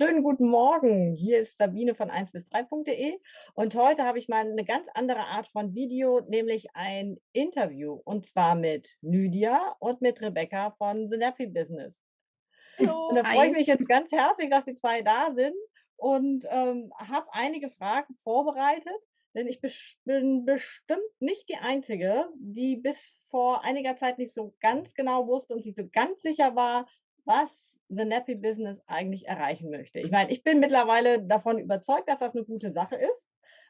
Schönen guten Morgen. Hier ist Sabine von 1 bis 3.de und heute habe ich mal eine ganz andere Art von Video, nämlich ein Interview und zwar mit Lydia und mit Rebecca von The Nappy Business. Hallo. Und da freue ich mich jetzt ganz herzlich, dass die 2 da sind und, ähm, habe einige Fragen vorbereitet, denn ich bin bestimmt nicht die Einzige, die bis vor einiger Zeit nicht so ganz genau wusste und sich so ganz sicher war, was The Nappy Business eigentlich erreichen möchte. Ich meine, ich bin mittlerweile davon überzeugt, dass das 'ne gute Sache ist,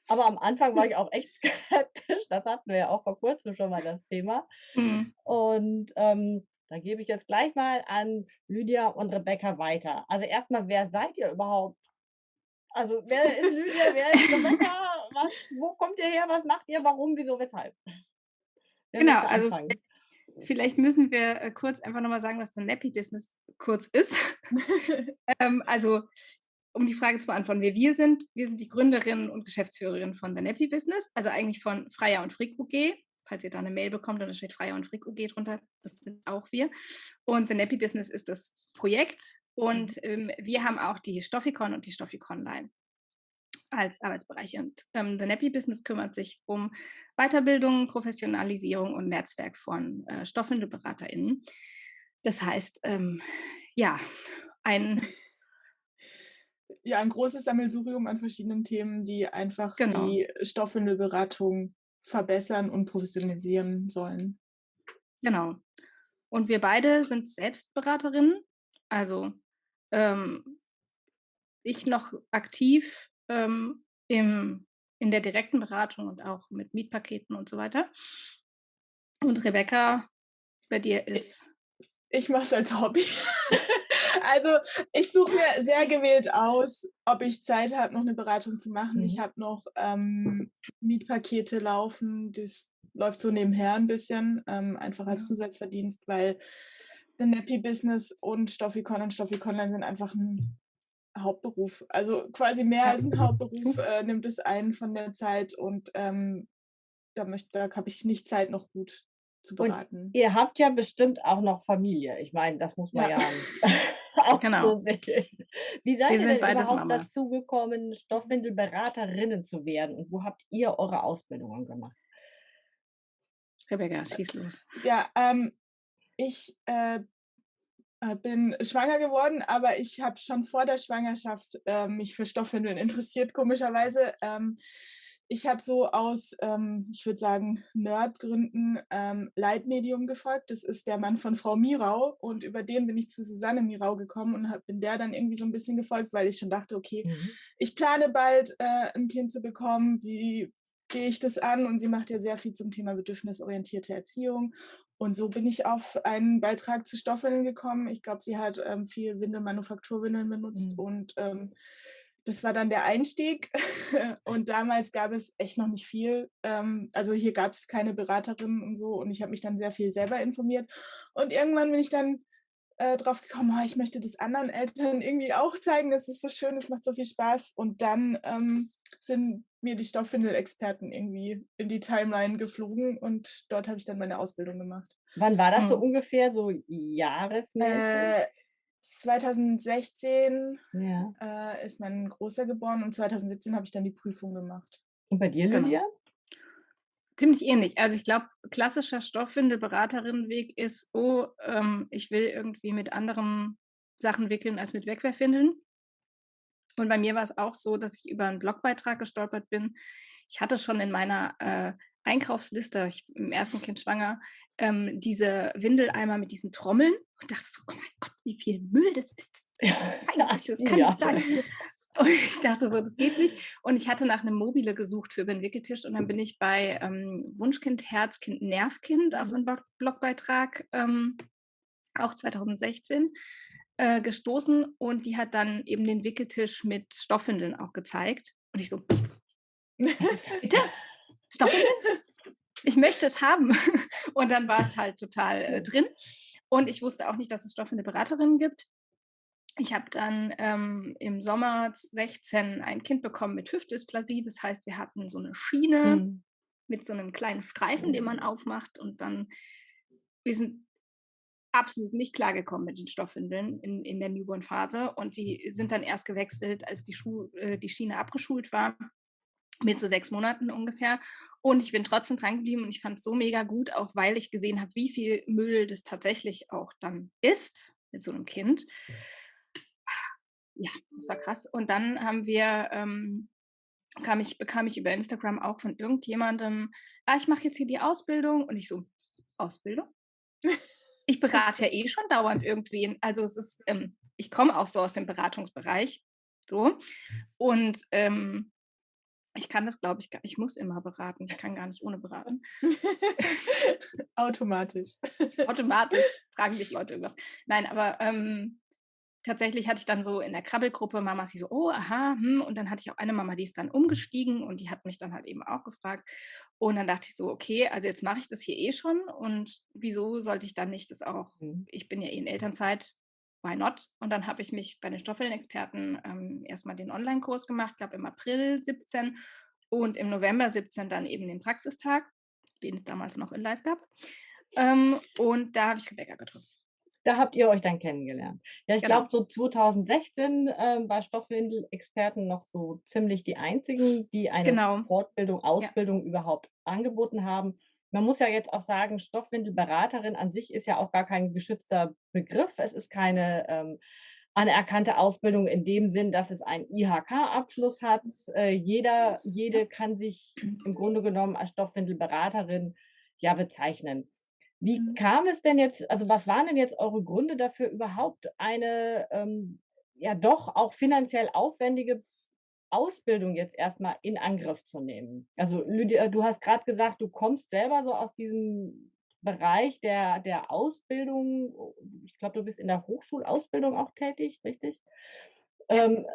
aber am Anfang war ich auch echt skeptisch. Das hatten wir ja auch vor Kurzem schon mal das Thema. Mhm. Und, ähm, da gebe ich jetzt gleich mal an Lydia und Rebecca weiter. Also, erst mal, wer seid ihr überhaupt? Also, wer ist Lydia, wer ist Rebecca? Was wo kommt ihr her? Was macht ihr? Warum, wieso, weshalb? Wer Genau, also? Vielleicht müssen wir, äh, kurz einfach noch mal sagen, was The Nappy Business kurz ist. Ähm, also, um die Frage zu beantworten, wer wir sind: Wir sind die Gründerin und Geschäftsführerin von The Nappy Business, also eigentlich von Freya und Frick UG. Falls ihr da 'ne Mail bekommt und da steht Freya und Frick UG drunter, das sind auch wir. Und The Nappy Business ist das Projekt Mhm. und, ähm, wir haben auch die Stoffikon und die Stoffikonline als Arbeitsbereiche. Und, ähm, The Nappy Business kümmert sich um Weiterbildung, Professionalisierung und Netzwerk von, äh, StoffwindelberaterInnen. Das heißt, ähm, ja, ein Ja, 'n großes Sammelsurium an verschiedenen Themen, die einfach Genau. die Stoffwindelberatung verbessern und professionalisieren sollen. Genau. Und wir beide sind selbst Beraterinnen, also, ähm, ich noch aktiv, ähm, im in der direkten Beratung und auch mit Mietpaketen und so weiter. Und Rebecca, bei dir ist ich mache es als Hobby. Also, ich suche mir sehr gewählt aus, ob ich Zeit habe, noch 'ne Beratung zu machen. Ich Mhm. habe noch, ähm, Mietpakete laufen, das läuft so nebenher 'n bisschen, ähm, einfach als. Zusatzverdienst, weil The Nappy Business und Stoffikon und Stoffikonline sind einfach 'n Hauptberuf. Also, quasi mehr als 'n Hauptberuf, äh, nimmt es ein von der Zeit und, ähm, da da habe ich nicht Zeit, noch gut zu Und beraten. ihr habt ja bestimmt auch noch Familie. Ich meine, das muss man Ja. ja auch Genau. so sehen. Wie seid Wir ihr sind denn überhaupt Mamas. dazu gekommen, Stoffwindelberaterinnen zu werden und wo habt ihr eure Ausbildungen gemacht? Rebecca, schieß los. Ja, ähm, ich, äh, bin schwanger geworden, aber ich habe schon vor der Schwangerschaft, äh, mich für Stoffwindeln interessiert, komischerweise. Ähm, ich habe so aus, ähm, ich würde sagen, Nerd-Gründen, ähm, Leitmedium gefolgt. Das ist der Mann von Frau Mirau und über den bin ich zu Susanne Mirau gekommen und habe bin der dann irgendwie so 'n bisschen gefolgt, weil ich schon dachte: „Okay, Mhm. ich plane bald, äh, 'n Kind zu bekommen. Wie gehe ich das an?“ Und sie macht ja sehr viel zum Thema bedürfnisorientierte Erziehung. Und so bin ich auf einen Beitrag zu Stoffwindeln gekommen. Ich glaube, sie hat, ähm, viel Windelmanufakturwindeln benutzt Mhm. und, ähm, das war dann der Einstieg. Und damals gab es echt noch nicht viel. Ähm, also, hier gab's keine Beraterinnen und so und ich habe mich dann sehr viel selber informiert. Und irgendwann bin ich dann, äh, drauf gekommen: „Oh, ich möchte das anderen Eltern irgendwie auch zeigen. Das ist so schön, das macht so viel Spaß.“ Und dann, ähm, sind mir die Stoffwindelexperten irgendwie in die Timeline geflogen und dort habe ich dann meine Ausbildung gemacht. Wann war das so Mhm. ungefähr, so jahresmäßig? Äh, 2016, Ja. äh, ist mein Großer geboren und 2017 habe ich dann die Prüfung gemacht. Und bei dir, Genau. Ziemlich ähnlich. Also, ich glaube, klassischer Stoffwindelberaterinnenweg ist: „Oh, ähm, ich will irgendwie mit anderen Sachen wickeln als mit Wegwerfwindeln.“ Und bei mir war's auch so, dass ich über 'n Blogbeitrag gestolpert bin. Ich hatte schon in meiner, äh, Einkaufsliste ich im 1. Kind schwanger, ähm, diese Windeleimer mit diesen Trommeln und dachte so: „Oh mein Gott, wie viel Müll das ist. Meine Ja, das kann ja. nicht sein.“ Und ich dachte so: „Das geht nicht.“ Und ich hatte nach 'nem Mobile gesucht für über 'n Wickeltisch und dann bin ich bei, ähm, Wunschkind, Herzkind, Nervkind auf Mhm. 'n Blog Blogbeitrag, ähm, auch 2016, äh, gestoßen und die hat dann eben den Wickeltisch mit Stoffwindeln auch gezeigt. Und ich so: „Bitte? Stoffwindeln? Ich möchte es haben.“ Und dann war ich halt total, äh, drin. Und ich wusste auch nicht, dass es Stoffwindelberaterinnen gibt. Ich habe dann, ähm, im Sommer 16 ein Kind bekommen mit Hüftdysplasie. Das heißt, wir hatten so 'ne Schiene Mhm. mit so 'nem kleinen Streifen, den man aufmacht und dann wir sind absolut nicht klargekommen mit den Stoffwindeln in, in der Newborn-Phase. Und sie sind dann erst gewechselt, als die, Schu äh, die Schiene abgeschult war, mit so sechs Monaten ungefähr. Und ich bin trotzdem dran geblieben und ich fand es so mega gut, auch weil ich gesehen habe, wie viel Müll das tatsächlich auch dann ist mit so einem Kind. Ja, das war krass. Und dann haben wir ähm, kam ich, bekam ich über Instagram auch von irgendjemandem, ah, ich mache jetzt hier die Ausbildung und ich so, Ausbildung? Ich berate ja eh schon dauernd irgendwen. Also es ist, ähm, ich komme auch so aus dem Beratungsbereich. So. Und ähm, ich kann das, glaube ich, gar ich muss immer beraten. Ich kann gar nicht ohne beraten. Automatisch. Automatisch fragen dich Leute irgendwas. Nein, aber ähm, tatsächlich hatte ich dann so in der Krabbelgruppe Mama sie so, oh, aha, hm. und dann hatte ich auch eine Mama, die ist dann umgestiegen und die hat mich dann halt eben auch gefragt. Und dann dachte ich so, okay, also jetzt mache ich das hier eh schon und wieso sollte ich dann nicht das auch, mhm. ich bin ja eh in Elternzeit, why not? Und dann habe ich mich bei den Stoffwellenexperten ähm, erstmal den Online-Kurs gemacht, glaube im April 17 und im November 17 dann eben den Praxistag, den es damals noch in Live gab. Ähm, und da habe ich Rebecca getroffen. Da habt ihr euch dann kennengelernt. Ja, ich genau. glaube, so 2016 äh, war Stoffwindel-Experten noch so ziemlich die einzigen, die eine genau. Fortbildung, Ausbildung ja. überhaupt angeboten haben. Man muss ja jetzt auch sagen, Stoffwindelberaterin an sich ist ja auch gar kein geschützter Begriff. Es ist keine ähm, anerkannte Ausbildung in dem Sinn, dass es einen IHK-Abschluss hat. Äh, jeder, jede kann sich im Grunde genommen als Stoffwindelberaterin ja bezeichnen. Wie mhm. kam es denn jetzt, also was waren denn jetzt eure Gründe dafür, überhaupt eine ähm, ja doch auch finanziell aufwendige Ausbildung jetzt erstmal in Angriff zu nehmen? Also Lydia, du hast gerade gesagt, du kommst selber so aus diesem Bereich der, der Ausbildung. Ich glaube, du bist in der Hochschulausbildung auch tätig, richtig? Ähm,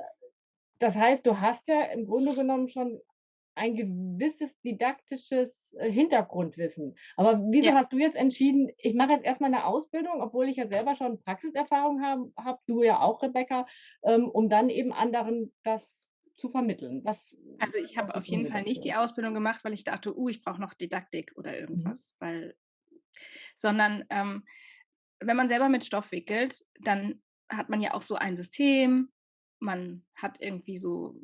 das heißt, du hast ja im Grunde genommen schon ein gewisses didaktisches äh, Hintergrundwissen. Aber wieso ja. hast du jetzt entschieden, ich mache jetzt erstmal eine Ausbildung, obwohl ich ja selber schon Praxiserfahrung habe, hab, du ja auch, Rebecca, ähm, um dann eben anderen das zu vermitteln? Was, also ich habe auf jeden Fall nicht die Ausbildung gemacht, weil ich dachte, uh, ich brauche noch Didaktik oder mhm. irgendwas, mhm. weil, sondern ähm, wenn man selber mit Stoff wickelt, dann hat man ja auch so ein System, man hat irgendwie so,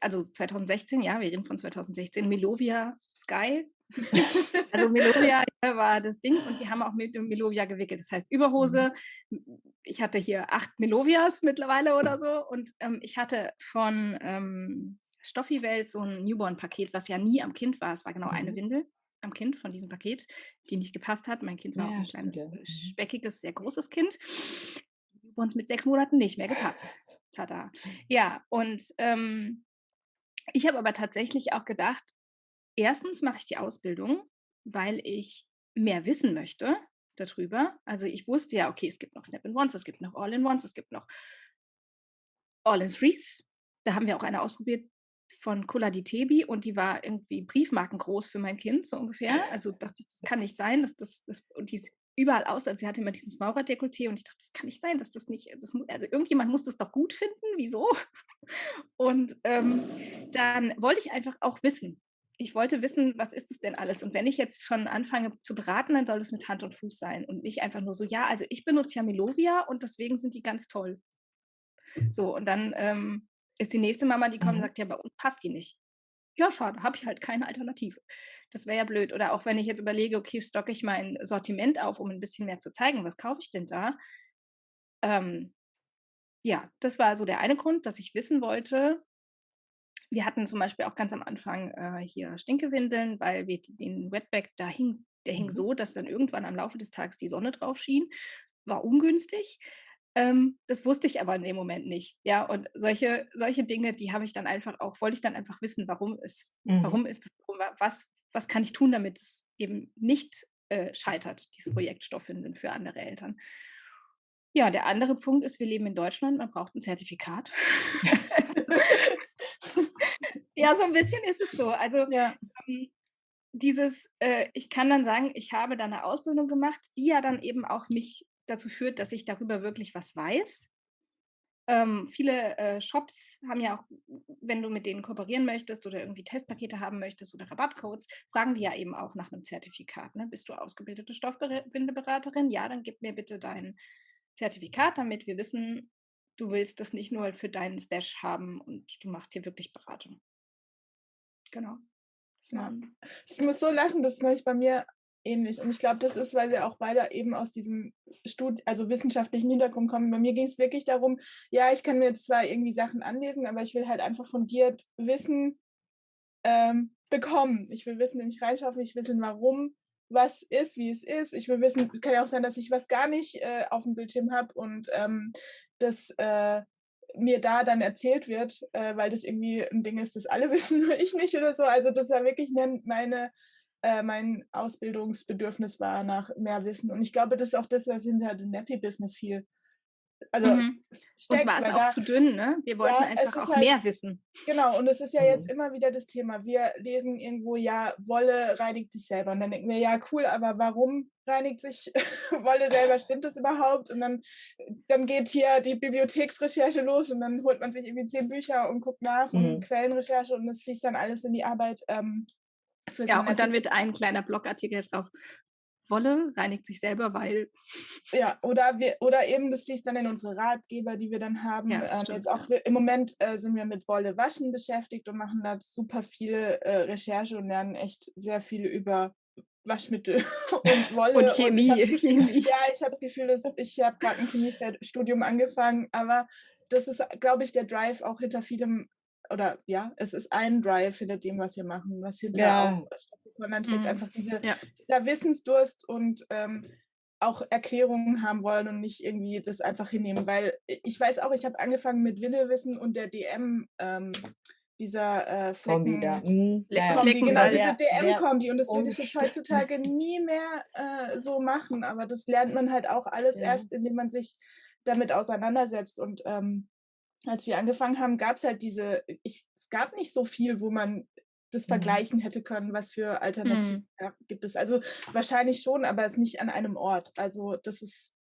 also 2016, ja, wir reden von 2016, Melovia Sky. also Melovia war das Ding und wir haben auch mit dem Melovia gewickelt. Das heißt Überhose. Mhm. Ich hatte hier acht Melovias mittlerweile oder so und ähm, ich hatte von ähm, Stoffi Welt so ein Newborn-Paket, was ja nie am Kind war. Es war genau mhm. eine Windel am Kind von diesem Paket, die nicht gepasst hat. Mein Kind war ja, auch ein kleines, ja. Äh, mhm. speckiges, sehr großes Kind. Uns mit sechs Monaten nicht mehr gepasst. Tada. Ja, und ähm, ich habe aber tatsächlich auch gedacht, erstens mache ich die Ausbildung, weil ich mehr wissen möchte darüber. Also ich wusste ja, okay, es gibt noch Snap-in-Ones, es gibt noch All-in-Ones, es gibt noch All-in-Threes. Da haben wir auch eine ausprobiert von Cola di Tebi und die war irgendwie briefmarkengroß für mein Kind, so ungefähr. Also dachte ich, das kann nicht sein, dass das, das und die überall aus. Also sie hatte immer dieses Maurerdekolleté und ich dachte, das kann nicht sein, dass das nicht, das, also irgendjemand muss das doch gut finden, wieso? Und ähm, dann wollte ich einfach auch wissen. Ich wollte wissen, was ist es denn alles? Und wenn ich jetzt schon anfange zu beraten, dann soll es mit Hand und Fuß sein und nicht einfach nur so, ja, also ich benutze ja Melovia und deswegen sind die ganz toll. So, und dann ähm, ist die nächste Mama, die kommt mhm. und sagt, ja, bei uns passt die nicht. Ja, schade, habe ich halt keine Alternative. Das wäre ja blöd. Oder auch wenn ich jetzt überlege, okay, stocke ich mein Sortiment auf, um ein bisschen mehr zu zeigen, was kaufe ich denn da? Ähm, ja, das war so der eine Grund, dass ich wissen wollte. Wir hatten zum Beispiel auch ganz am Anfang äh, hier Stinkewindeln, weil wir den Wetback da hing, der hing mhm. so, dass dann irgendwann am Laufe des Tages die Sonne drauf schien. War ungünstig. Ähm, das wusste ich aber in dem Moment nicht. Ja, und solche, solche Dinge, die habe ich dann einfach auch, wollte ich dann einfach wissen, warum ist, mhm. warum ist das, was, was kann ich tun, damit es eben nicht äh, scheitert, dieses Projekt Stofffinden für andere Eltern. Ja, der andere Punkt ist, wir leben in Deutschland, man braucht ein Zertifikat. ja, so ein bisschen ist es so. Also ja. ähm, dieses, äh, ich kann dann sagen, ich habe da eine Ausbildung gemacht, die ja dann eben auch mich dazu führt, dass ich darüber wirklich was weiß. Ähm, viele äh, Shops haben ja auch, wenn du mit denen kooperieren möchtest oder irgendwie Testpakete haben möchtest oder Rabattcodes, fragen die ja eben auch nach einem Zertifikat. Ne? Bist du ausgebildete Stoffbindeberaterin? Ja, dann gib mir bitte dein Zertifikat, damit wir wissen, du willst das nicht nur für deinen Stash haben und du machst hier wirklich Beratung. Genau. Ja. Ich muss so lachen, das ist neulich bei mir ähnlich. Und ich glaube, das ist, weil wir auch beide eben aus diesem Studi also wissenschaftlichen Hintergrund kommen. Bei mir ging es wirklich darum, ja, ich kann mir jetzt zwar irgendwie Sachen anlesen, aber ich will halt einfach fundiert Wissen ähm, bekommen. Ich will Wissen nämlich reinschaffen, ich will wissen, warum was ist, wie es ist. Ich will wissen, es kann ja auch sein, dass ich was gar nicht äh, auf dem Bildschirm habe und ähm, das äh, mir da dann erzählt wird, äh, weil das irgendwie ein Ding ist, das alle wissen, nur ich nicht oder so. Also das war wirklich meine äh, mein Ausbildungsbedürfnis war nach mehr Wissen. Und ich glaube, das ist auch das, was hinter dem Nappy-Business viel. Also mhm. steckt, Uns war es auch da, zu dünn, ne? Wir wollten ja, einfach auch halt, mehr wissen. Genau, und es ist ja mhm. jetzt immer wieder das Thema. Wir lesen irgendwo, ja, Wolle reinigt sich selber. Und dann denken wir, ja, cool, aber warum reinigt sich Wolle selber? Stimmt das überhaupt? Und dann, dann geht hier die Bibliotheksrecherche los und dann holt man sich irgendwie zehn Bücher und guckt nach mhm. und Quellenrecherche und das fließt dann alles in die Arbeit. Ähm, ja, und dann wird ein kleiner Blogartikel drauf. Wolle reinigt sich selber, weil. Ja, oder wir, oder eben das fließt dann in unsere Ratgeber, die wir dann haben. Ja, ähm, jetzt auch im Moment äh, sind wir mit Wolle waschen beschäftigt und machen da super viel äh, Recherche und lernen echt sehr viel über Waschmittel und Wolle. Und Chemie. Und Gefühl, Chemie. Ja, ich habe das Gefühl, dass ich habe gerade ein Chemiestudium angefangen, aber das ist, glaube ich, der Drive auch hinter vielem oder ja, es ist ein Drive hinter dem, was wir machen, was hinter ja. auch dann steckt mhm. einfach diese, ja. dieser Wissensdurst und ähm, auch Erklärungen haben wollen und nicht irgendwie das einfach hinnehmen, weil ich weiß auch, ich habe angefangen mit Windelwissen und der DM ähm, dieser äh, Flecken, Kombi, mhm. ja, Kombi genau, diese DM-Kombi und das würde ich jetzt heutzutage nie mehr äh, so machen, aber das lernt man halt auch alles ja. erst, indem man sich damit auseinandersetzt und ähm, als wir angefangen haben, gab es halt diese, ich, es gab nicht so viel, wo man das mhm. vergleichen hätte können, was für Alternativen mhm. gibt es. Also wahrscheinlich schon, aber es nicht an einem Ort. Also das ist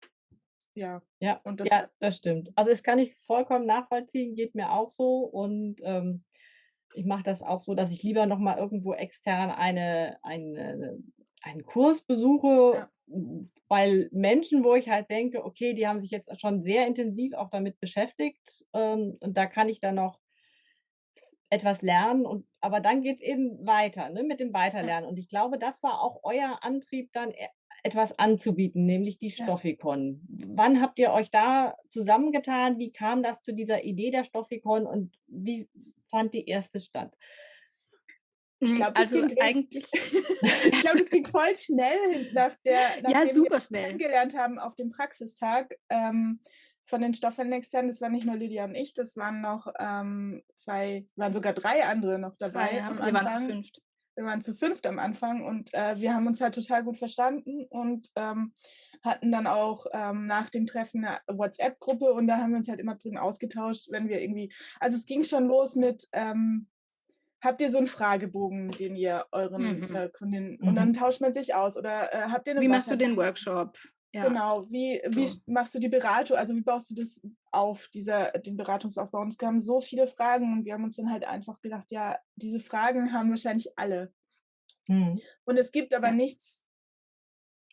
ja. Ja, und das, ja, das stimmt. Also das kann ich vollkommen nachvollziehen, geht mir auch so und ähm, ich mache das auch so, dass ich lieber nochmal irgendwo extern eine, eine, einen Kurs besuche, ja weil Menschen, wo ich halt denke, okay, die haben sich jetzt schon sehr intensiv auch damit beschäftigt ähm, und da kann ich dann noch etwas lernen und aber dann geht es eben weiter, ne, mit dem Weiterlernen. Und ich glaube, das war auch euer Antrieb, dann e etwas anzubieten, nämlich die Stoffikon. Ja. Wann habt ihr euch da zusammengetan? Wie kam das zu dieser Idee der Stoffikon und wie fand die erste statt? Ich hm, glaube, das, also ging eigentlich. ich glaube, das ging voll schnell nach der, nachdem ja, super schnell. wir kennengelernt haben auf dem Praxistag ähm, von den Stoffwellenexperten. Das waren nicht nur Lydia und ich, das waren noch ähm, zwei, waren sogar drei andere noch dabei. Drei, ja, wir waren zu fünft. Wir waren zu fünft am Anfang und äh, wir haben uns halt total gut verstanden und ähm, hatten dann auch ähm, nach dem Treffen eine WhatsApp-Gruppe und da haben wir uns halt immer drin ausgetauscht, wenn wir irgendwie, also es ging schon los mit, ähm, habt ihr so einen Fragebogen, den ihr euren mhm. äh, Kundinnen mhm. und dann tauscht man sich aus oder äh, habt ihr eine Wie machst du den Workshop? Ja. Genau, wie, wie so. machst du die Beratung, also wie baust du das auf, dieser, den Beratungsaufbau? Und es kamen so viele Fragen und wir haben uns dann halt einfach gedacht, ja, diese Fragen haben wahrscheinlich alle. Mhm. Und es gibt aber nichts.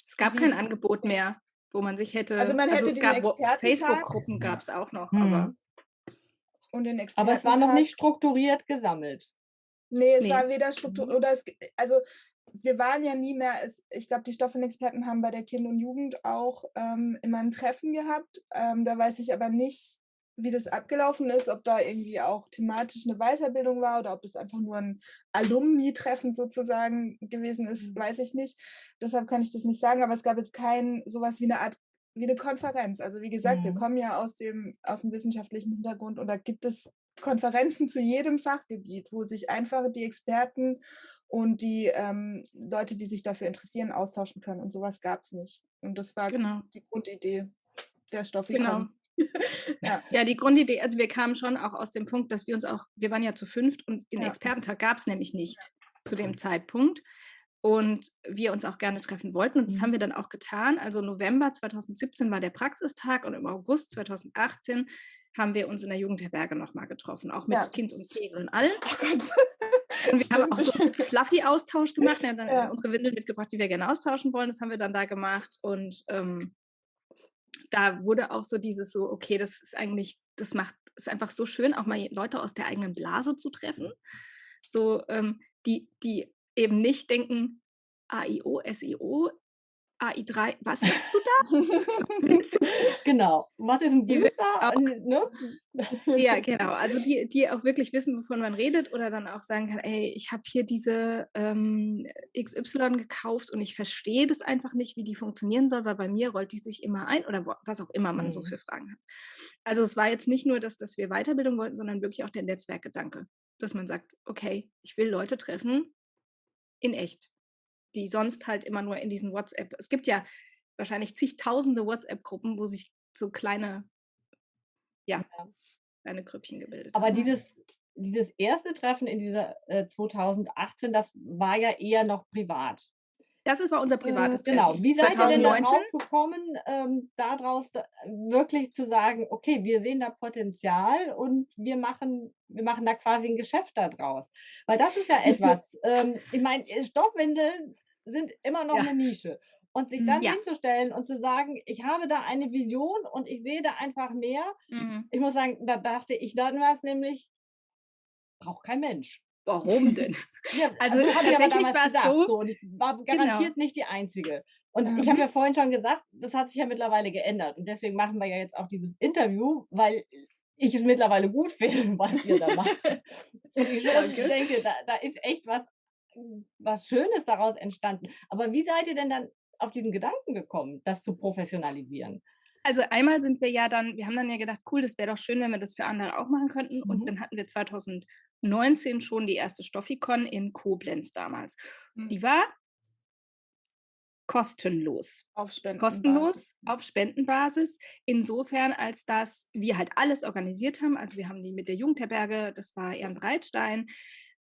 Es gab kein Angebot mehr, wo man sich hätte. Also man hätte also Facebook-Gruppen gab es auch noch, mhm. aber. Und den aber es war noch nicht strukturiert gesammelt. Nee, es nee. war weder Struktur mhm. oder es, also wir waren ja nie mehr, es, ich glaube, die Stoffenexperten haben bei der Kind und Jugend auch ähm, immer ein Treffen gehabt. Ähm, da weiß ich aber nicht, wie das abgelaufen ist, ob da irgendwie auch thematisch eine Weiterbildung war oder ob das einfach nur ein Alumni-Treffen sozusagen gewesen ist, mhm. weiß ich nicht. Deshalb kann ich das nicht sagen, aber es gab jetzt kein sowas wie eine Art wie eine Konferenz. Also wie gesagt, mhm. wir kommen ja aus dem, aus dem wissenschaftlichen Hintergrund und da gibt es Konferenzen zu jedem Fachgebiet, wo sich einfach die Experten und die ähm, Leute, die sich dafür interessieren, austauschen können. Und sowas gab es nicht. Und das war genau. die Grundidee der Stoffikon. Genau. ja. ja, die Grundidee, also wir kamen schon auch aus dem Punkt, dass wir uns auch, wir waren ja zu fünft und den ja. Expertentag gab es nämlich nicht ja. zu dem Zeitpunkt und wir uns auch gerne treffen wollten. Und das mhm. haben wir dann auch getan. Also November 2017 war der Praxistag und im August 2018 haben wir uns in der Jugendherberge nochmal getroffen, auch mit ja. Kind und Kegel und allem. Oh. Und wir Stimmt. haben auch so einen Fluffy-Austausch gemacht. Wir haben dann ja. unsere Windeln mitgebracht, die wir gerne austauschen wollen. Das haben wir dann da gemacht. Und ähm, da wurde auch so dieses so, okay, das ist eigentlich, das macht, ist einfach so schön, auch mal Leute aus der eigenen Blase zu treffen. So, ähm, die, die eben nicht denken, AIO, SEO AI3, was sagst du da? genau. Was ist ein Booster? Ne? ja, genau. Also die, die auch wirklich wissen, wovon man redet oder dann auch sagen kann, ey, ich habe hier diese ähm, XY gekauft und ich verstehe das einfach nicht, wie die funktionieren soll, weil bei mir rollt die sich immer ein oder was auch immer man mhm. so für Fragen hat. Also es war jetzt nicht nur, dass, dass wir Weiterbildung wollten, sondern wirklich auch der Netzwerkgedanke, dass man sagt, okay, ich will Leute treffen in echt die sonst halt immer nur in diesen WhatsApp. Es gibt ja wahrscheinlich zigtausende WhatsApp-Gruppen, wo sich so kleine, ja, kleine Grüppchen gebildet Aber haben. dieses, dieses erste Treffen in dieser äh, 2018, das war ja eher noch privat. Das ist bei unser privates äh, Genau. Wie seid 2019? ihr denn darauf gekommen, ähm, daraus da, wirklich zu sagen, okay, wir sehen da Potenzial und wir machen, wir machen da quasi ein Geschäft daraus? Weil das ist ja etwas. ähm, ich meine, Stoffwindeln sind immer noch ja. eine Nische. Und sich dann ja. hinzustellen und zu sagen, ich habe da eine Vision und ich sehe da einfach mehr. Mhm. Ich muss sagen, da dachte ich dann was nämlich, braucht kein Mensch. Warum denn? ja, also, also tatsächlich war es so, so. Und ich war genau. garantiert genau. nicht die Einzige. Und mhm. ich habe ja vorhin schon gesagt, das hat sich ja mittlerweile geändert. Und deswegen machen wir ja jetzt auch dieses Interview, weil ich es mittlerweile gut finde, was ihr da macht. und ich schon denke, da, da ist echt was was Schönes daraus entstanden. Aber wie seid ihr denn dann auf diesen Gedanken gekommen, das zu professionalisieren? Also einmal sind wir ja dann, wir haben dann ja gedacht, cool, das wäre doch schön, wenn wir das für andere auch machen könnten. Mhm. Und dann hatten wir 2019 schon die erste Stoffikon in Koblenz damals. Mhm. Die war kostenlos. Auf Spendenbasis. Kostenlos, auf Spendenbasis. Insofern, als dass wir halt alles organisiert haben. Also wir haben die mit der Jugendherberge, das war Ehrenbreitstein,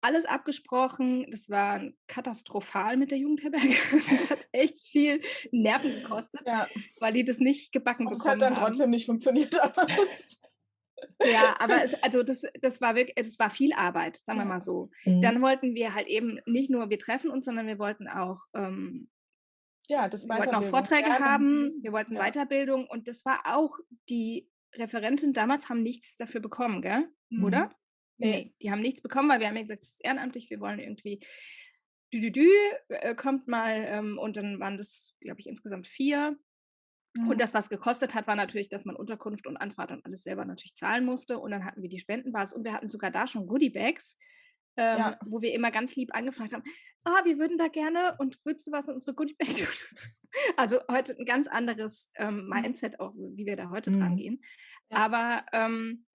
alles abgesprochen. Das war katastrophal mit der Jugendherberge. Das hat echt viel Nerven gekostet, ja. weil die das nicht gebacken Und bekommen haben. Es hat dann haben. trotzdem nicht funktioniert. ja, aber es, also das, das war wirklich, das war viel Arbeit, sagen wir mal so. Mhm. Dann wollten wir halt eben nicht nur, wir treffen uns, sondern wir wollten auch ähm, ja, das wir wollten auch Vorträge ja, haben, wir wollten ja. Weiterbildung und das war auch, die Referentin damals haben nichts dafür bekommen, gell? Mhm. Oder? Nee, die haben nichts bekommen, weil wir haben ja gesagt, es ist ehrenamtlich, wir wollen irgendwie dü, dü, dü äh, kommt mal ähm, und dann waren das, glaube ich, insgesamt vier. Mhm. Und das, was gekostet hat, war natürlich, dass man Unterkunft und Anfahrt und alles selber natürlich zahlen musste. Und dann hatten wir die Spendenbasis und wir hatten sogar da schon Goodiebags, ähm, ja. wo wir immer ganz lieb angefragt haben, ah, wir würden da gerne und würdest du was in unsere Goodiebags tun? also heute ein ganz anderes ähm, mhm. Mindset auch, wie wir da heute mhm. dran gehen. Ja. Aber ähm,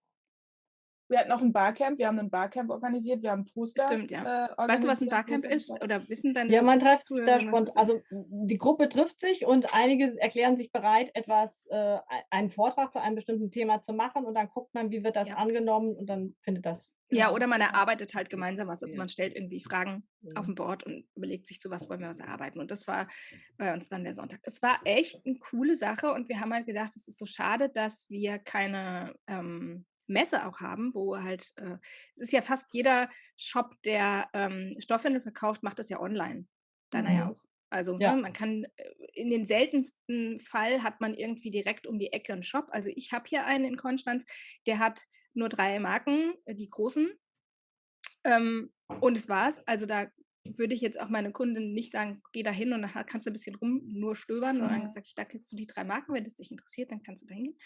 wir hatten auch ein Barcamp, wir haben ein Barcamp organisiert, wir haben Poster. Stimmt, ja. Äh, weißt du, was ein Barcamp ist? Oder wissen deine Ja, man trifft sich da spontan. Also die Gruppe trifft sich und einige erklären sich bereit, etwas, äh, einen Vortrag zu einem bestimmten Thema zu machen und dann guckt man, wie wird das ja. angenommen und dann findet das. Ja, oder man erarbeitet halt gemeinsam was. Also man stellt irgendwie Fragen ja. auf dem Board und überlegt sich, zu was wollen wir was erarbeiten. Und das war bei uns dann der Sonntag. Es war echt eine coole Sache und wir haben halt gedacht, es ist so schade, dass wir keine ähm, Messe auch haben, wo halt, äh, es ist ja fast jeder Shop, der ähm, Stoffwindel verkauft, macht das ja online. Deiner mhm. ja auch. Also ja. ne, man kann, äh, in den seltensten Fall hat man irgendwie direkt um die Ecke einen Shop. Also ich habe hier einen in Konstanz, der hat nur drei Marken, äh, die großen. Ähm, und es war's. Also da würde ich jetzt auch meine Kunden nicht sagen, geh da hin und dann kannst du ein bisschen rum nur stöbern, mhm. sondern sage ich, da kriegst du die drei Marken, wenn es dich interessiert, dann kannst du da hingehen.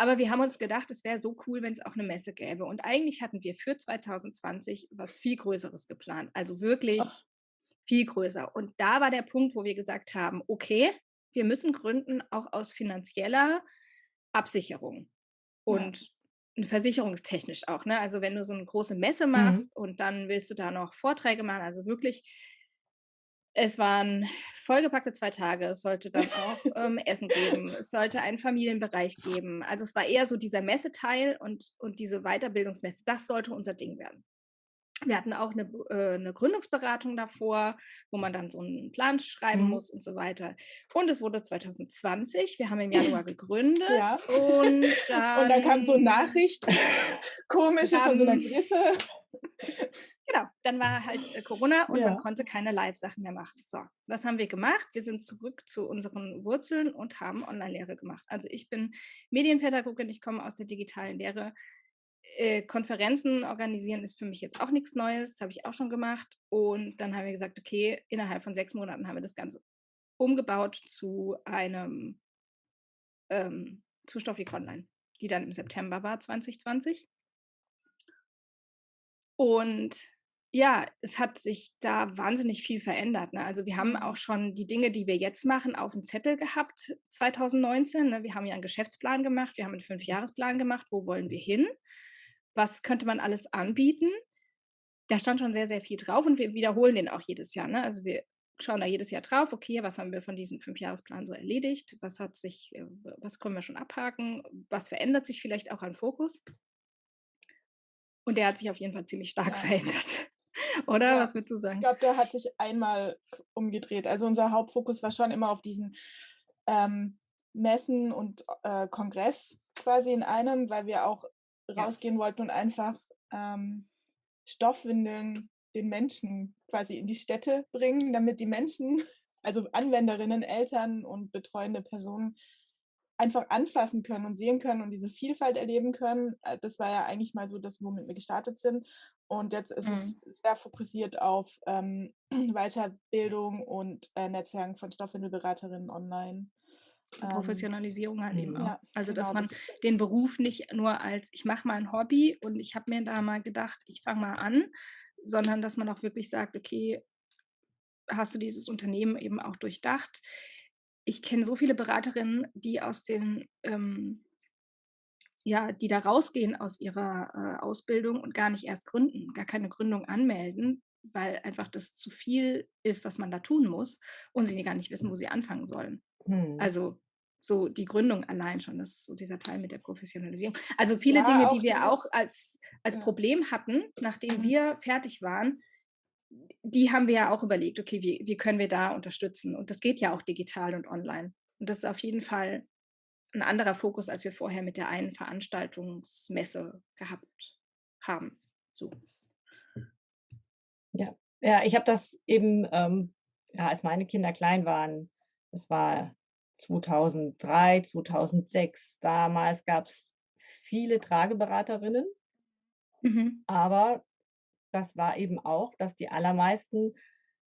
Aber wir haben uns gedacht, es wäre so cool, wenn es auch eine Messe gäbe. Und eigentlich hatten wir für 2020 was viel Größeres geplant. Also wirklich Ach. viel größer. Und da war der Punkt, wo wir gesagt haben, okay, wir müssen gründen, auch aus finanzieller Absicherung. Und ja. versicherungstechnisch auch. Ne? Also wenn du so eine große Messe mhm. machst mhm. und dann willst du da noch Vorträge machen, also wirklich es waren vollgepackte zwei Tage. Es sollte dann auch ähm, Essen geben. Es sollte einen Familienbereich geben. Also es war eher so dieser Messeteil und, und diese Weiterbildungsmesse. Das sollte unser Ding werden. Wir hatten auch eine, äh, 'ne Gründungsberatung davor, wo man dann so einen Plan schreiben Mhm. muss und so weiter. Und es wurde 2020. Wir haben im Januar gegründet Ja. und Und dann kam so 'ne dann Nachricht, komische von so 'ner kam Grippe. Genau, dann war halt, äh, Corona und man Ja. konnte keine Live-Sachen mehr machen. So, was haben wir gemacht? Wir sind zurück zu unseren Wurzeln und haben Online-Lehre gemacht. Also, ich bin Medienpädagogin, ich komme aus der digitalen Lehre. Äh, Konferenzen organisieren ist für mich jetzt auch nichts Neues, habe ich auch schon gemacht. Und dann haben wir gesagt: „Okay, innerhalb von 6 Monaten haben wir das Ganze umgebaut zu einem ähm, zu Stoffik Online, die dann im September war 2020. Und ja, es hat sich da wahnsinnig viel verändert, ne? Also, wir haben auch Mhm. schon die Dinge, die wir jetzt machen, auf'm Zettel gehabt 2019, ne? Wir haben ja 'n Geschäftsplan gemacht, wir haben 'n Fünfjahresplan gemacht. Wo wollen wir hin? Was könnte man alles anbieten? Da stand schon sehr, sehr viel drauf und wir wiederholen den auch jedes Jahr, ne? Also, wir schauen da jedes Jahr drauf: „Okay, was haben wir von diesem Fünfjahresplan so erledigt? Was hat sich äh, was können wir schon abhaken? Was verändert sich vielleicht auch an Fokus?“ Und der hat sich auf jeden Fall ziemlich stark Ja. verändert. Oder? Ja, Was würdest du ich sagen? glaube, der hat sich einmal umgedreht. Also, unser Hauptfokus war schon immer auf diesen, ähm, Messen und, äh, Kongress quasi in einem, weil wir auch Ja. rausgehen wollten und einfach, ähm, Stoffwindeln den Menschen quasi in die Städte bringen, damit die Menschen, also Anwenderinnen, Eltern und betreuende Personen einfach anfassen können und sehen können und diese Vielfalt erleben können. Äh, das war ja eigentlich mal so das, womit wir gestartet sind. Und jetzt ist es Mhm. sehr fokussiert auf, ähm, Weiterbildung und, äh, Netzwerken von Stoffwindelberaterinnen online. Ähm, Professionalisierung halt eben Mhm. auch. ja, Also, dass genau, man das den. Beruf nicht nur als: „Ich mache mal 'n Hobby und ich habe mir da mal gedacht, ich fange mal an“, sondern dass man auch wirklich sagt: „Okay, hast du dieses Unternehmen eben auch durchdacht?“ Ich kenne so viele Beraterinnen, die aus den, ähm ja, die da rausgehen aus ihrer, äh, Ausbildung und gar nicht erst gründen, gar keine Gründung anmelden, weil einfach das zu viel ist, was man da tun muss und sie gar nicht wissen, wo sie anfangen sollen. Mhm. Also, so die Gründung allein schon, das ist so dieser Teil mit der Professionalisierung. Also, viele Ja, Dinge, die wir auch als als ja. Problem hatten, nachdem Mhm. wir fertig waren, die haben wir ja auch überlegt: „Okay, wie wie können wir da unterstützen?“ Und das geht ja auch digital und online. Und das ist auf jeden Fall 'n anderer Fokus, als wir vorher mit der einen Veranstaltungsmesse gehabt haben, so. Ja. Ja, ich habe das eben, ähm, ja, als meine Kinder klein waren, das war 2003, 2006, damals gab's viele Trageberaterinnen. Mhm. Aber das war eben auch, dass die allermeisten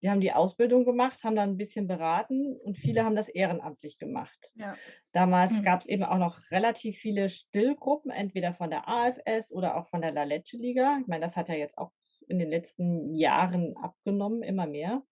die haben die Ausbildung gemacht, haben dann 'n bisschen beraten und viele haben das ehrenamtlich gemacht. Ja. Damals Mhm. gab's eben auch noch relativ viele Stillgruppen, entweder von der AFS oder auch von der La Leche Liga. Ich meine, das hat ja jetzt auch in den letzten Jahren abgenommen, immer mehr.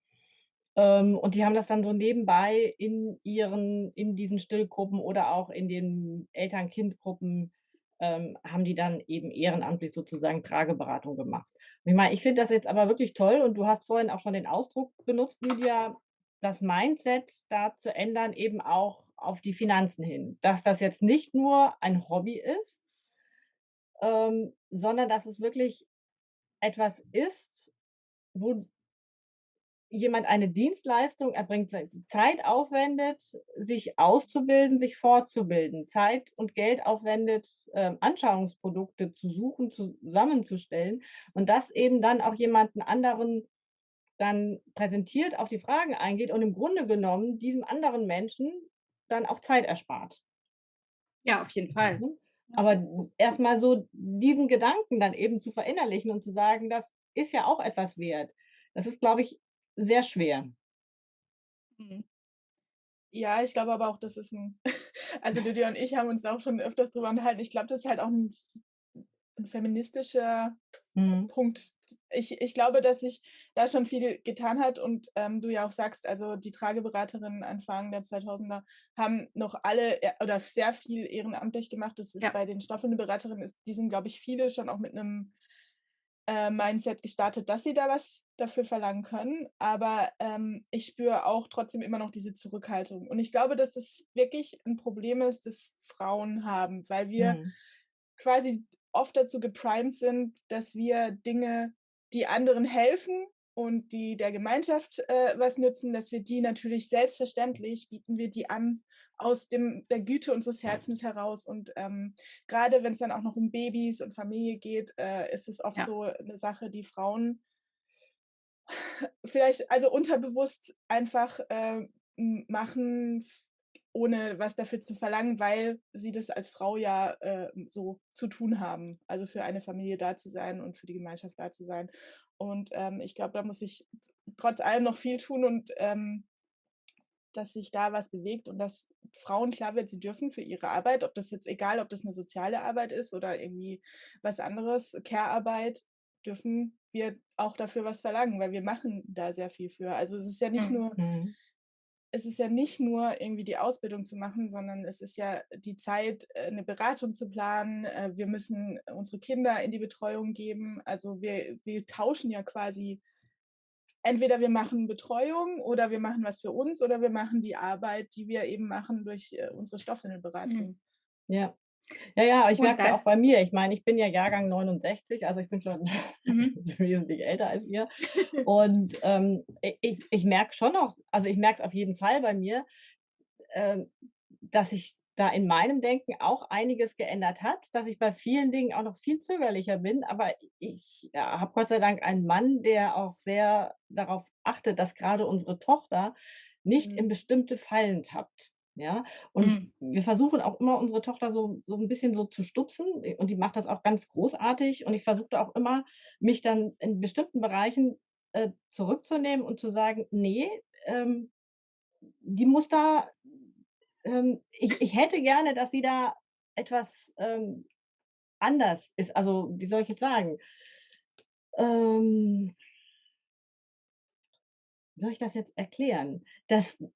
Ähm, und die haben das dann so nebenbei in ihren in diesen Stillgruppen oder auch in den Eltern-Kind-Gruppen, ähm, haben die dann eben ehrenamtlich sozusagen Trageberatung gemacht. Ich meine, ich finde das jetzt aber wirklich toll und du hast vorhin auch schon den Ausdruck benutzt, Lydia, das Mindset da zu ändern, eben auch auf die Finanzen hin. Dass das jetzt nicht nur ein Hobby ist ähm, sondern dass es wirklich etwas ist, wo jemand eine Dienstleistung erbringt, Zeit aufwendet, sich auszubilden, sich fortzubilden, Zeit und Geld aufwendet, ähm, Anschauungsprodukte zu suchen, zusammenzustellen und das eben dann auch jemanden anderen dann präsentiert, auf die Fragen eingeht und im Grunde genommen diesem anderen Menschen dann auch Zeit erspart. Ja, auf jeden Fall. Ja. Aber erst mal so diesen Gedanken dann eben zu verinnerlichen und zu sagen: „Das ist ja auch etwas wert.“ Das ist, glaube ich, sehr schwer. Mhm. Ja, ich glaube aber auch, das ist 'n also Lydia und ich haben uns auch schon öfters drüber unterhalten. Ich glaube, das ist halt auch 'n 'n feministischer Mhm. Punkt. Ich ich glaube, dass sich da schon viel getan hat und, ähm, du ja auch sagst, also die Trageberaterinnen Anfang der 2000er haben noch alle e oder sehr viel ehrenamtlich gemacht. Das ist Ja. bei den Stoffwindelberaterinnen ist die sind, glaube ich, viele schon auch mit 'nem, äh, Mindset gestartet, dass sie da was dafür verlangen können. Aber, ähm, ich spüre auch trotzdem immer noch diese Zurückhaltung. Und ich glaube, dass das wirklich 'n Problem ist, das Frauen haben, weil wir Mhm. quasi oft dazu geprimed sind, dass wir Dinge die anderen helfen und die der Gemeinschaft äh, was nützen, dass wir die natürlich selbstverständlich bieten wir die an aus dem, der Güte unseres Herzens heraus. Und ähm, gerade wenn es dann auch noch um Babys und Familie geht, äh, ist es oft ja. so eine Sache, die Frauen vielleicht also unterbewusst einfach äh, machen, ohne was dafür zu verlangen, weil sie das als Frau ja äh, so zu tun haben. Also für eine Familie da zu sein und für die Gemeinschaft da zu sein. Und ähm, ich glaube, da muss ich trotz allem noch viel tun und ähm, dass sich da was bewegt und dass Frauen klar wird, sie dürfen für ihre Arbeit, ob das jetzt egal, ob das eine soziale Arbeit ist oder irgendwie was anderes, Care-Arbeit, dürfen wir auch dafür was verlangen, weil wir machen da sehr viel für. Also es ist ja nicht nur, mhm. es ist ja nicht nur irgendwie die Ausbildung zu machen, sondern es ist ja die Zeit, äh, eine Beratung zu planen. Äh, wir müssen unsere Kinder in die Betreuung geben. Also wir, wir tauschen ja quasi entweder wir machen Betreuung oder wir machen was für uns oder wir machen die Arbeit, die wir eben machen durch äh, unsere Stoffwindelberatung. Ja. Ja, ja, ich merke auch bei mir. Ich meine, ich bin ja Jahrgang 69, also ich bin schon mhm. wesentlich älter als ihr. Und ähm, ich, ich merke schon auch, also ich merke es auf jeden Fall bei mir, äh, dass ich da in meinem Denken auch einiges geändert hat, dass ich bei vielen Dingen auch noch viel zögerlicher bin. Aber ich ja, habe Gott sei Dank einen Mann, der auch sehr darauf achtet, dass gerade unsere Tochter nicht mhm. in bestimmte Fallen tappt. Ja, und mhm. wir versuchen auch immer unsere Tochter so, so ein bisschen so zu stupsen und die macht das auch ganz großartig. Und ich versuchte auch immer, mich dann in bestimmten Bereichen äh, zurückzunehmen und zu sagen, nee, ähm, die muss da ähm, ich, ich hätte gerne, dass sie da etwas ähm, anders ist. Also, wie soll ich jetzt sagen? Ähm, soll ich das jetzt erklären? Dass äh,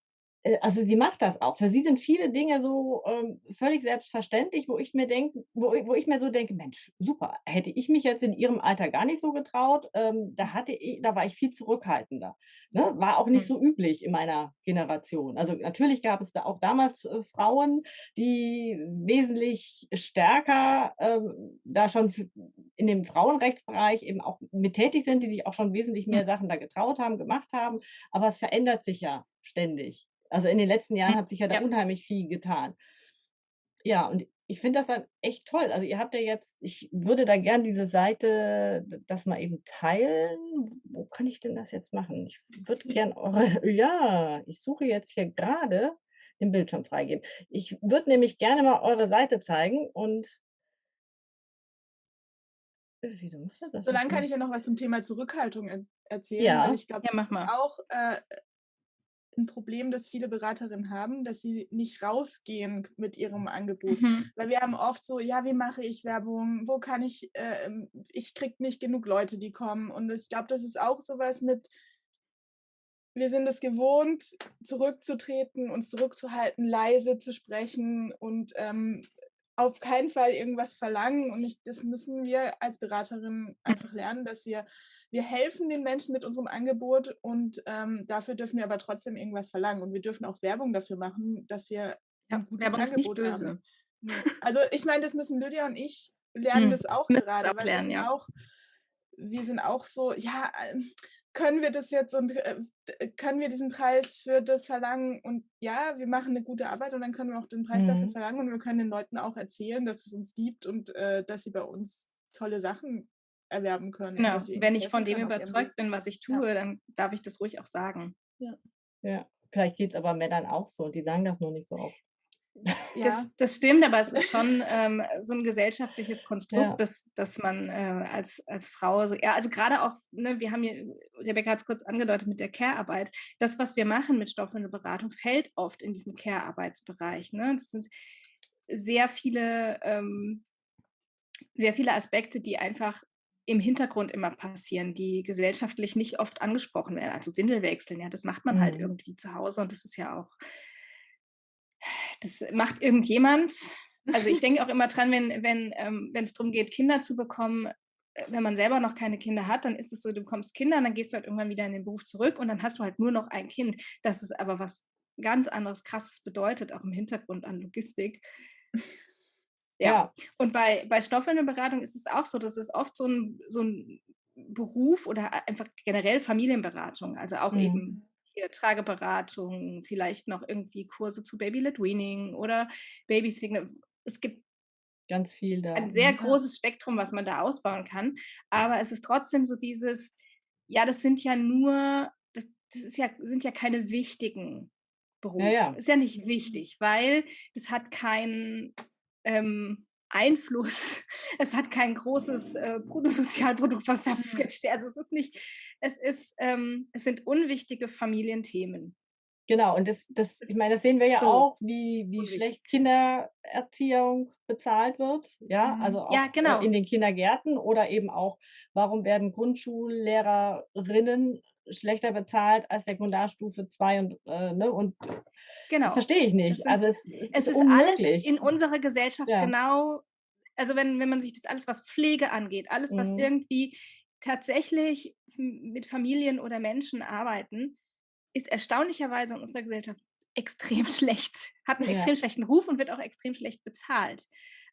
also sie macht das auch. Für sie sind viele Dinge so ähm, völlig selbstverständlich, wo ich mir denke, wo, wo ich mir so denke, Mensch, super, hätte ich mich jetzt in ihrem Alter gar nicht so getraut, ähm, da hatte ich, da war ich viel zurückhaltender. Ne? War auch nicht hm. so üblich in meiner Generation. Also natürlich gab es da auch damals äh, Frauen, die wesentlich stärker ähm, da schon in dem Frauenrechtsbereich eben auch mit tätig sind, die sich auch schon wesentlich mehr hm. Sachen da getraut haben, gemacht haben. Aber es verändert sich ja ständig. Also in den letzten Jahren hat sich ja da ja. unheimlich viel getan. Ja, und ich finde das dann echt toll. Also ihr habt ja jetzt, ich würde da gern diese Seite, das mal eben teilen. Wo kann ich denn das jetzt machen? Ich würde gern eure, ja, ich suche jetzt hier gerade den Bildschirm freigeben. Ich würde nämlich gerne mal eure Seite zeigen und so, dann kann ich ja noch was zum Thema Zurückhaltung erzählen. Ja, ich glaube, ja, auch äh, ein Problem, das viele Beraterinnen haben, dass sie nicht rausgehen mit ihrem Angebot. Mhm. Weil wir haben oft so, ja, wie mache ich Werbung? Wo kann ich, äh, ich kriege nicht genug Leute, die kommen. Und ich glaube, das ist auch sowas mit, wir sind es gewohnt, zurückzutreten, uns zurückzuhalten, leise zu sprechen und ähm, auf keinen Fall irgendwas verlangen. Und ich, das müssen wir als Beraterin einfach lernen, dass wir wir helfen den Menschen mit unserem Angebot und ähm, dafür dürfen wir aber trotzdem irgendwas verlangen. Und wir dürfen auch Werbung dafür machen, dass wir ja, ein gutes Werbung Angebot haben. Also ich meine, das müssen Lydia und ich lernen hm. das auch gerade, weil wir sind, ja. auch, wir sind auch so, ja, ähm, können wir das jetzt und äh, können wir diesen Preis für das verlangen? Und ja, wir machen eine gute Arbeit und dann können wir auch den Preis mhm. dafür verlangen und wir können den Leuten auch erzählen, dass es uns gibt und äh, dass sie bei uns tolle Sachen erwerben können. Genau. Wenn ich von dem überzeugt bin, was ich tue, ja. dann darf ich das ruhig auch sagen. Ja, ja. vielleicht geht es aber Männern auch so und die sagen das nur nicht so oft. Ja. Das, das, stimmt, aber es ist schon ähm, so ein gesellschaftliches Konstrukt, ja. dass, dass man äh, als, als Frau, so, ja, also gerade auch, ne, wir haben hier, Rebecca hat es kurz angedeutet mit der Care-Arbeit, das, was wir machen mit Stoffwindelberatung, fällt oft in diesen Care-Arbeitsbereich. Ne? Das sind sehr viele, ähm, sehr viele Aspekte, die einfach im Hintergrund immer passieren, die gesellschaftlich nicht oft angesprochen werden. Also Windelwechseln, ja, das macht man halt mhm. halt irgendwie zu Hause und das ist ja auch, das macht irgendjemand. Also ich denke auch immer dran, wenn wenn ähm, wenn es darum geht, Kinder zu bekommen, äh, wenn man selber noch keine Kinder hat, dann ist es so, du bekommst Kinder, dann gehst du halt irgendwann wieder in den Beruf zurück und dann hast du halt nur noch ein Kind. Das ist aber was ganz anderes, krasses bedeutet, auch im Hintergrund an Logistik. Ja. Und bei, bei Stoffwindelberatung ist es auch so, dass es oft so ein, so ein Beruf oder einfach generell Familienberatung, also auch Mhm. eben hier Trageberatung, vielleicht noch irgendwie Kurse zu Baby-led Weaning oder Babysitting. Es gibt Ganz viel da. ein sehr Mhm. großes Spektrum, was man da ausbauen kann. Aber es ist trotzdem so dieses, ja, das sind ja nur, das, das ist ja, sind ja keine wichtigen Berufe. ja. Ist ja nicht wichtig, weil es hat keinen ähm, Einfluss, es hat kein großes äh, Bruttosozialprodukt, was da Mhm. steht. Also es ist nicht, es ist, ähm, es sind unwichtige Familienthemen. Genau, und das das ich meine, das sehen wir ja so auch, wie wie unwichtig. schlecht Kindererziehung bezahlt wird, ja, Mhm. also auch, Ja, äh, genau. in den Kindergärten oder eben auch, warum werden Grundschullehrerinnen schlechter bezahlt als Sekundarstufe 2 und, äh, ne, und Genau. verstehe ich nicht. Also, sind, es es es ist ist alles in unserer Gesellschaft Ja. genau, also wenn, wenn man sich das alles, was Pflege angeht, alles, was Mhm. irgendwie tatsächlich mit Familien oder Menschen arbeiten, ist erstaunlicherweise in unserer Gesellschaft extrem schlecht, hat einen Ja. extrem schlechten Ruf und wird auch extrem schlecht bezahlt.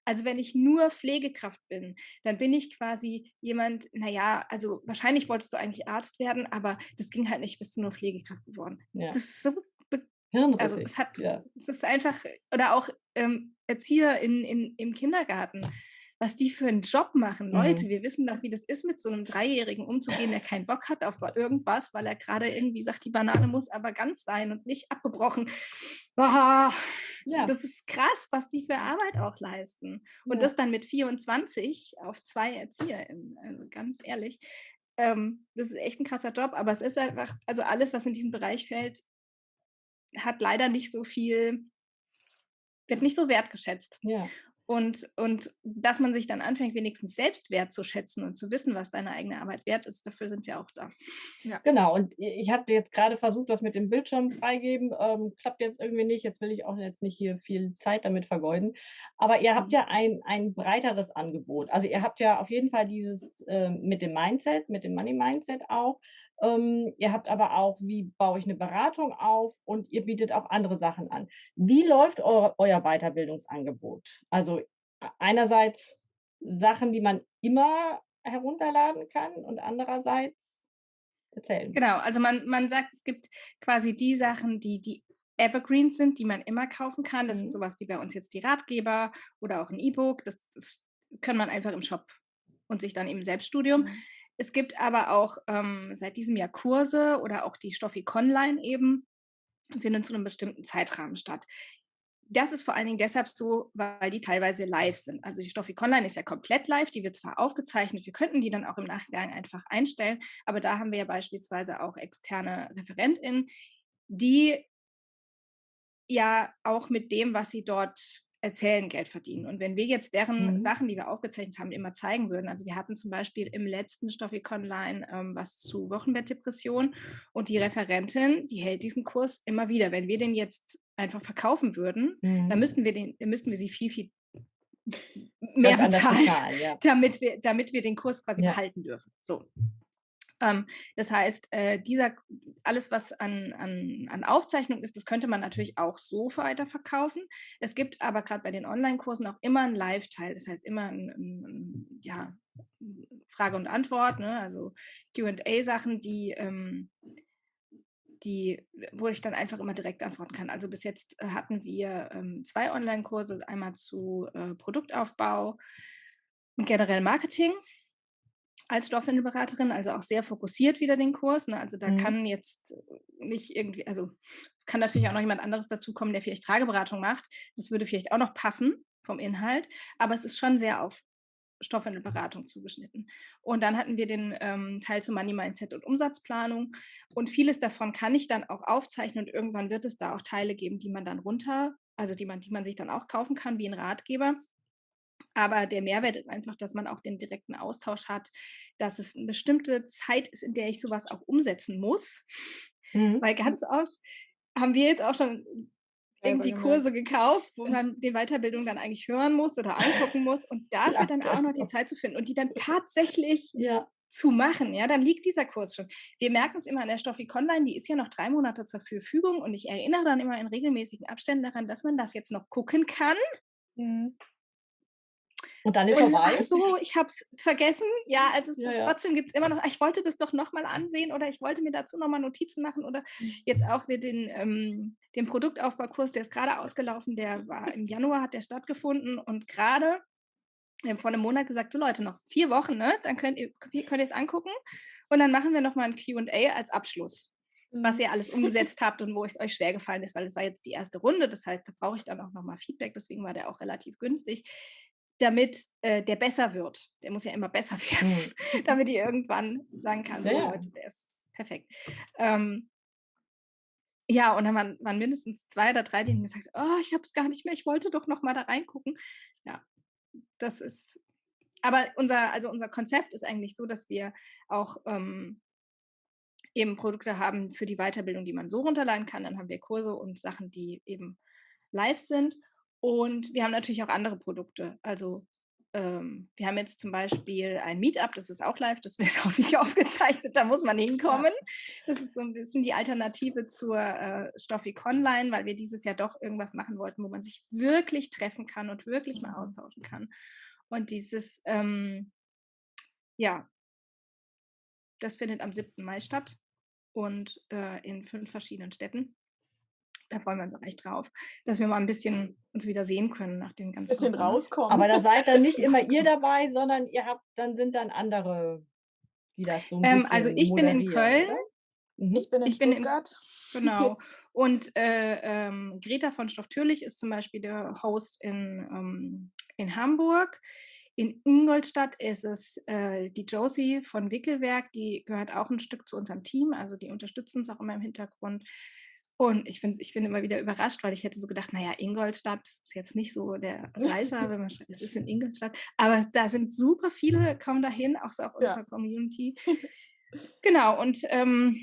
Also wenn ich nur Pflegekraft bin, dann bin ich quasi jemand, naja, also wahrscheinlich wolltest du eigentlich Arzt werden, aber das ging halt nicht, bist du nur Pflegekraft geworden. Ja. Das ist so also Hirnrissig, es hat, ja. es ist einfach, oder auch ähm, Erzieher in, in, im Kindergarten, was die für einen Job machen. Leute, Mhm. wir wissen doch, wie das ist, mit so einem Dreijährigen umzugehen, der keinen Bock hat auf irgendwas, weil er gerade irgendwie sagt, die Banane muss aber ganz sein und nicht abgebrochen. Boah, Ja. Das ist krass, was die für Arbeit auch leisten. Und Ja. das dann mit 24 auf zwei ErzieherInnen. Also ganz ehrlich. Ähm, das ist echt ein krasser Job, aber es ist einfach, also alles, was in diesen Bereich fällt, hat leider nicht so viel, wird nicht so wertgeschätzt. Ja. Und, und dass man sich dann anfängt, wenigstens selbst wertzuschätzen und zu wissen, was deine eigene Arbeit wert ist, dafür sind wir auch da. Genau, und ich hatte jetzt gerade versucht, das mit dem Bildschirm freigeben, ähm, klappt jetzt irgendwie nicht. Jetzt will ich auch jetzt nicht hier viel Zeit damit vergeuden. Aber ihr habt Mhm. ja ein ein breiteres Angebot. Also, ihr habt ja auf jeden Fall dieses, ähm, mit dem Mindset, mit dem Money Mindset auch. Ähm, ihr habt aber auch, wie baue ich eine Beratung auf und ihr bietet auch andere Sachen an. Wie läuft eu euer Weiterbildungsangebot? Also, a einerseits Sachen, die man immer herunterladen kann und andererseits erzählen. Genau, also man, man sagt, es gibt quasi die Sachen, die, die Evergreens sind, die man immer kaufen kann. Das sind Mhm. sowas wie bei uns jetzt die Ratgeber oder auch ein E-Book. Das, das kann man einfach im Shop und sich dann im Selbststudium. Mhm. Es gibt aber auch ähm, seit diesem Jahr Kurse oder auch die Stoffi Online eben, finden zu einem bestimmten Zeitrahmen statt. Das ist vor allen Dingen deshalb so, weil die teilweise live sind. Also die Stoffi Online ist ja komplett live, die wird zwar aufgezeichnet, wir könnten die dann auch im Nachgang einfach einstellen, aber da haben wir ja beispielsweise auch externe ReferentInnen, die ja auch mit dem, was sie dort erzählen, Geld verdienen. Und wenn wir jetzt deren Mhm. Sachen, die wir aufgezeichnet haben, immer zeigen würden, also wir hatten zum Beispiel im letzten Stoffik Online ähm, was zu Wochenbettdepression und die Referentin, die hält diesen Kurs immer wieder. Wenn wir den jetzt einfach verkaufen würden, dann Mhm. müssten wir den, dann müssten wir sie viel, viel mehr bezahlen, bezahlen, ja. damit wir, damit wir den Kurs quasi Ja. behalten dürfen. So. Ähm, das heißt, äh, dieser, alles, was an, an, an Aufzeichnung ist, das könnte man natürlich auch so weiterverkaufen. Es gibt aber gerade bei den Online-Kursen auch immer einen Live-Teil, das heißt immer ein, ein, ein, ja, Frage und Antwort, ne? also QA-Sachen, die, ähm, die, wo ich dann einfach immer direkt antworten kann. Also bis jetzt äh, hatten wir ähm, zwei Online-Kurse, einmal zu äh, Produktaufbau und generell Marketing als Stoffwindelberaterin, also auch sehr fokussiert wieder den Kurs. Ne? Also da Mhm. kann jetzt nicht irgendwie, also kann natürlich auch noch jemand anderes dazukommen, der vielleicht Trageberatung macht. Das würde vielleicht auch noch passen vom Inhalt, aber es ist schon sehr auf Stoffwindelberatung zugeschnitten. Und dann hatten wir den ähm, Teil zu Money Mindset und Umsatzplanung. Und vieles davon kann ich dann auch aufzeichnen und irgendwann wird es da auch Teile geben, die man dann runter, also die man, die man sich dann auch kaufen kann, wie ein Ratgeber. Aber der Mehrwert ist einfach, dass man auch den direkten Austausch hat, dass es eine bestimmte Zeit ist, in der ich sowas auch umsetzen muss. Mhm. Weil ganz oft haben wir jetzt auch schon irgendwie. Kurse gekauft, wo man die Weiterbildung dann eigentlich hören muss oder angucken muss und dafür Ja, dann auch noch die genau. Zeit zu finden und die dann tatsächlich Ja. zu machen, ja, dann liegt dieser Kurs schon. Wir merken es immer an der Stoffik Online, die ist ja noch drei Monate zur Verfügung und ich erinnere dann immer in regelmäßigen Abständen daran, dass man das jetzt noch gucken kann. Mhm. Und dann ist Und, vorbei. ach so, ich habe es vergessen. Ja, also es Ja, ist, ja. trotzdem gibt es immer noch, ich wollte das doch nochmal ansehen oder ich wollte mir dazu nochmal Notizen machen oder jetzt auch wir den, ähm, den Produktaufbaukurs, der ist gerade ausgelaufen, der war im Januar, hat der stattgefunden und gerade, wir haben vor einem Monat gesagt, so Leute, noch vier Wochen, ne? dann könnt ihr könnt es angucken und dann machen wir nochmal ein Q&A als Abschluss was Mhm. ihr alles umgesetzt habt und wo es euch schwer gefallen ist, weil es war jetzt die erste Runde. Das heißt, da brauche ich dann auch nochmal Feedback. Deswegen war der auch relativ günstig, damit äh, der besser wird. Der muss ja immer besser werden, Hm. damit ihr irgendwann sagen kann, so Ja. Leute, der ist perfekt. Ähm, ja, und dann waren, waren mindestens zwei oder drei, die haben gesagt, oh, ich habe es gar nicht mehr, ich wollte doch noch mal da reingucken. Ja, das ist, aber unser, also unser Konzept ist eigentlich so, dass wir auch ähm, eben Produkte haben für die Weiterbildung, die man so runterladen kann. Dann haben wir Kurse und Sachen, die eben live sind. Und wir haben natürlich auch andere Produkte. Also ähm, wir haben jetzt zum Beispiel ein Meetup, das ist auch live, das wird auch nicht aufgezeichnet, da muss man hinkommen. Das ist so ein bisschen die Alternative zur äh, Stoffik Online, weil wir dieses Jahr doch irgendwas machen wollten, wo man sich wirklich treffen kann und wirklich mal Mhm. austauschen kann. Und dieses, ähm, ja, das findet am 7. Mai statt und äh, in fünf verschiedenen Städten. Da freuen wir uns auch echt drauf, dass wir mal ein bisschen uns wieder sehen können nach den ganzen Bisschen Corona. rauskommen. Aber da seid dann nicht immer ihr dabei, sondern ihr habt, dann sind dann andere, die das so ein Ähm, also ich bin in Köln, oder? Mhm. ich bin in ich bin in- Stuttgart. genau. Und äh, ähm, Greta von Stoff Türlich ist zum Beispiel der Host in, ähm, in Hamburg. In Ingolstadt ist es äh, die Josie von Wickelwerk, die gehört auch ein Stück zu unserem Team, also die unterstützen uns auch immer im Hintergrund. Und ich bin, ich bin immer wieder überrascht, weil ich hätte so gedacht, naja, Ingolstadt ist jetzt nicht so der Reißer, wenn man schreibt, es ist in Ingolstadt. Aber da sind super viele, kommen dahin, auch so aus Ja. unserer Community. genau, und ähm,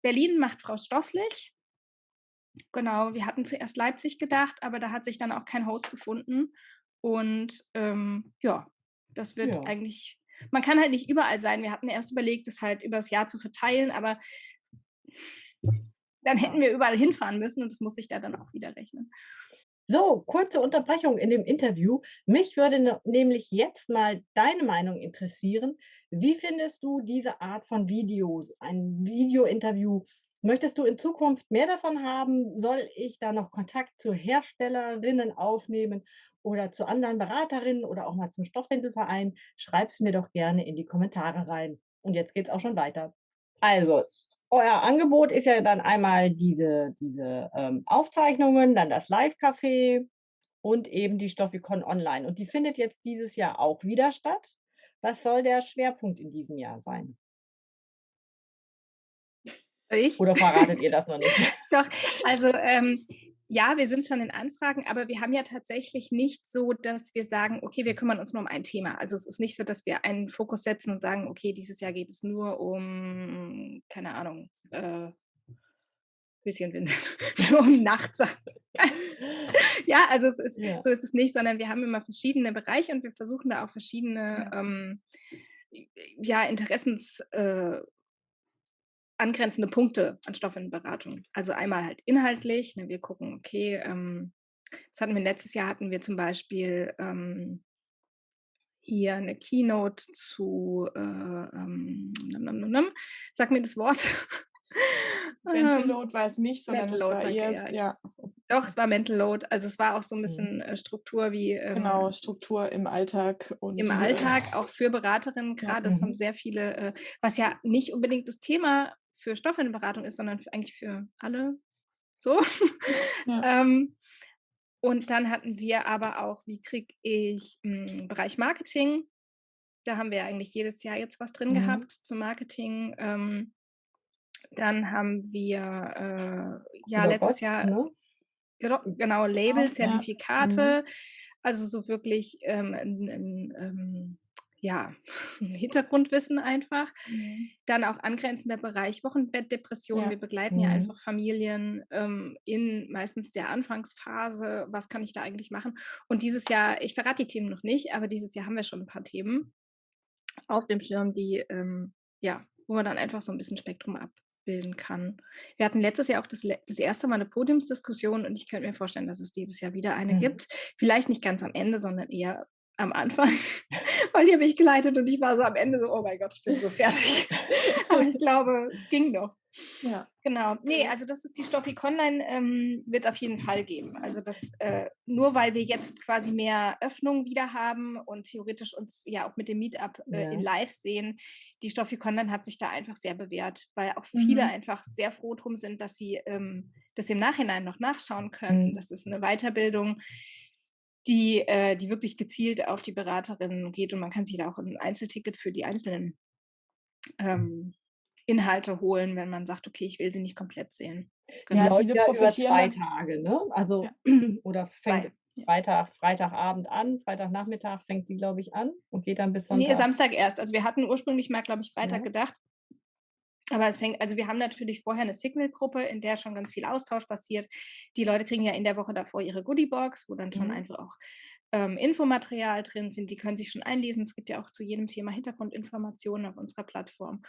Berlin macht Frau Stofflich. Genau, wir hatten zuerst Leipzig gedacht, aber da hat sich dann auch kein Host gefunden. Und ähm, ja, das wird Ja. eigentlich, man kann halt nicht überall sein. Wir hatten erst überlegt, das halt über das Jahr zu verteilen, aber dann hätten wir überall hinfahren müssen und das muss sich da dann auch wieder rechnen. So, kurze Unterbrechung in dem Interview. Mich würde ne- nämlich jetzt mal deine Meinung interessieren. Wie findest du diese Art von Videos, ein Video-Interview? Möchtest du in Zukunft mehr davon haben? Soll ich da noch Kontakt zu Herstellerinnen aufnehmen oder zu anderen Beraterinnen oder auch mal zum Stoffwindelverein? Schreib's mir doch gerne in die Kommentare rein. Und jetzt geht's auch schon weiter. Also, euer Angebot ist ja dann einmal diese, diese ähm, Aufzeichnungen, dann das Live-Café und eben die Stoffikon Online. Und die findet jetzt dieses Jahr auch wieder statt. Was soll der Schwerpunkt in diesem Jahr sein? Ich? Oder verratet ihr das noch nicht? Doch, also ähm, ja, wir sind schon in Anfragen, aber wir haben ja tatsächlich nicht so, dass wir sagen, okay, wir kümmern uns nur um ein Thema. Also es ist nicht so, dass wir einen Fokus setzen und sagen, okay, dieses Jahr geht es nur um, keine Ahnung, äh, Höschenwindeln, um Nachtsachen. ja, also es ist, Ja. so ist es nicht, sondern wir haben immer verschiedene Bereiche und wir versuchen da auch verschiedene ähm, ja, Interessens, äh, angrenzende Punkte an Stoffwindelberatung. Also einmal halt inhaltlich, ne, wir gucken, okay, ähm, das hatten wir letztes Jahr, hatten wir zum Beispiel ähm, hier eine Keynote zu, äh, ähm, sag mir das Wort. Ähm, Mental Load war es nicht, sondern Mental es Load, war danke, eher, ja, ja, Doch, es war Mental Load. Also es war auch so ein Mhm. bisschen äh, Struktur wie ähm, genau, Struktur im Alltag und im äh, Alltag, auch für Beraterinnen gerade. Das haben Mhm. sehr viele, äh, was ja nicht unbedingt das Thema für Stoffwindelberatung ist, sondern für, eigentlich für alle so. Ja. ähm, und dann hatten wir aber auch, wie kriege ich im Bereich Marketing, da haben wir eigentlich jedes Jahr jetzt was drin Mhm. gehabt zum Marketing. Ähm, dann haben wir äh, ja Über letztes Bots, Jahr ne? Genau, Label, ja. Zertifikate, also so wirklich ähm, ein, ein, ähm, ja, Hintergrundwissen einfach. Mhm. Dann auch angrenzender Bereich Wochenbettdepression. Ja. Wir begleiten ja Mhm. einfach Familien ähm, in meistens der Anfangsphase. Was kann ich da eigentlich machen? Und dieses Jahr, ich verrate die Themen noch nicht, aber dieses Jahr haben wir schon ein paar Themen auf dem Schirm, die, ähm, ja, wo man dann einfach so ein bisschen Spektrum abbilden kann. Wir hatten letztes Jahr auch das, das erste Mal eine Podiumsdiskussion und ich könnte mir vorstellen, dass es dieses Jahr wieder eine Mhm. gibt. Vielleicht nicht ganz am Ende, sondern eher am Anfang, weil die habe ich geleitet und ich war so am Ende so, oh mein Gott, ich bin so fertig. Aber ich glaube, es ging doch. Ja. Genau. Nee, also das ist die Stoffik Online, ähm, wird es auf jeden Fall geben. Also das, äh, nur weil wir jetzt quasi mehr Öffnung wieder haben und theoretisch uns ja auch mit dem Meetup äh, ja. in Live sehen, die Stoffik Online hat sich da einfach sehr bewährt, weil auch viele mhm. einfach sehr froh drum sind, dass sie ähm, das im Nachhinein noch nachschauen können. Mhm. Das ist eine Weiterbildung, die, äh, die wirklich gezielt auf die Beraterinnen geht und man kann sich da auch ein Einzelticket für die einzelnen ähm, Inhalte holen, wenn man sagt, okay, ich will sie nicht komplett sehen. Genau. Ja, viele ja über zwei Tage, ne? Also ja. oder fängt. Freitag, Freitagabend an, Freitagnachmittag fängt die, glaube ich, an und geht dann bis Sonntag. Nee, Samstag erst. Also wir hatten ursprünglich mal, glaube ich, Freitag ja. gedacht. Aber es fängt, also wir haben natürlich vorher eine Signal-Gruppe, in der schon ganz viel Austausch passiert. Die Leute kriegen ja in der Woche davor ihre Goodie-Box, wo dann schon mhm. einfach auch ähm, Infomaterial drin sind. Die können sich schon einlesen. Es gibt ja auch zu jedem Thema Hintergrundinformationen auf unserer Plattform.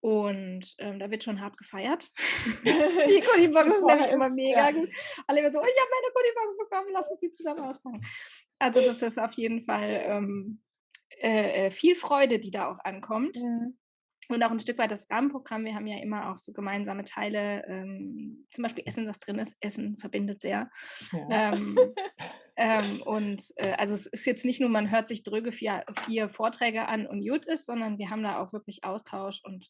Und ähm, da wird schon hart gefeiert. die Goodiebox ist nämlich immer mega ja. gut. Alle immer so, ich habe meine Goodiebox bekommen, lass uns die zusammen auspacken. Also das ist auf jeden Fall ähm, äh, äh viel Freude, die da auch ankommt. Mhm. Und auch ein Stück weit das Rahmenprogramm. Wir haben ja immer auch so gemeinsame Teile, ähm, zum Beispiel Essen, was drin ist. Essen verbindet sehr. Ja. Ähm, ähm, und äh, also es ist jetzt nicht nur, man hört sich dröge vier, vier Vorträge an und gut ist, sondern wir haben da auch wirklich Austausch. Und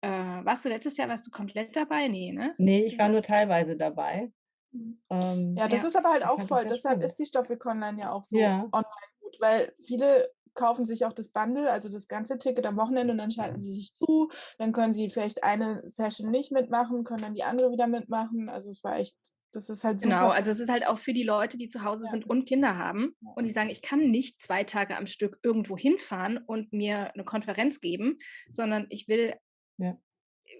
äh, warst du letztes Jahr, warst du komplett dabei? Nee, ne? Nee, ich war nur teilweise dabei. Mhm. Ähm, ja, das ja, ist aber halt auch voll. Deshalb ist die Stoffweg Online ja auch so ja. online gut, weil viele kaufen sich auch das Bundle, also das ganze Ticket am Wochenende und dann schalten sie sich zu. Dann können sie vielleicht eine Session nicht mitmachen, können dann die andere wieder mitmachen. Also es war echt, das ist halt super. Genau, also es ist halt auch für die Leute, die zu Hause ja. sind und Kinder haben ja. und die sagen, ich kann nicht zwei Tage am Stück irgendwo hinfahren und mir eine Konferenz geben, sondern ich will ja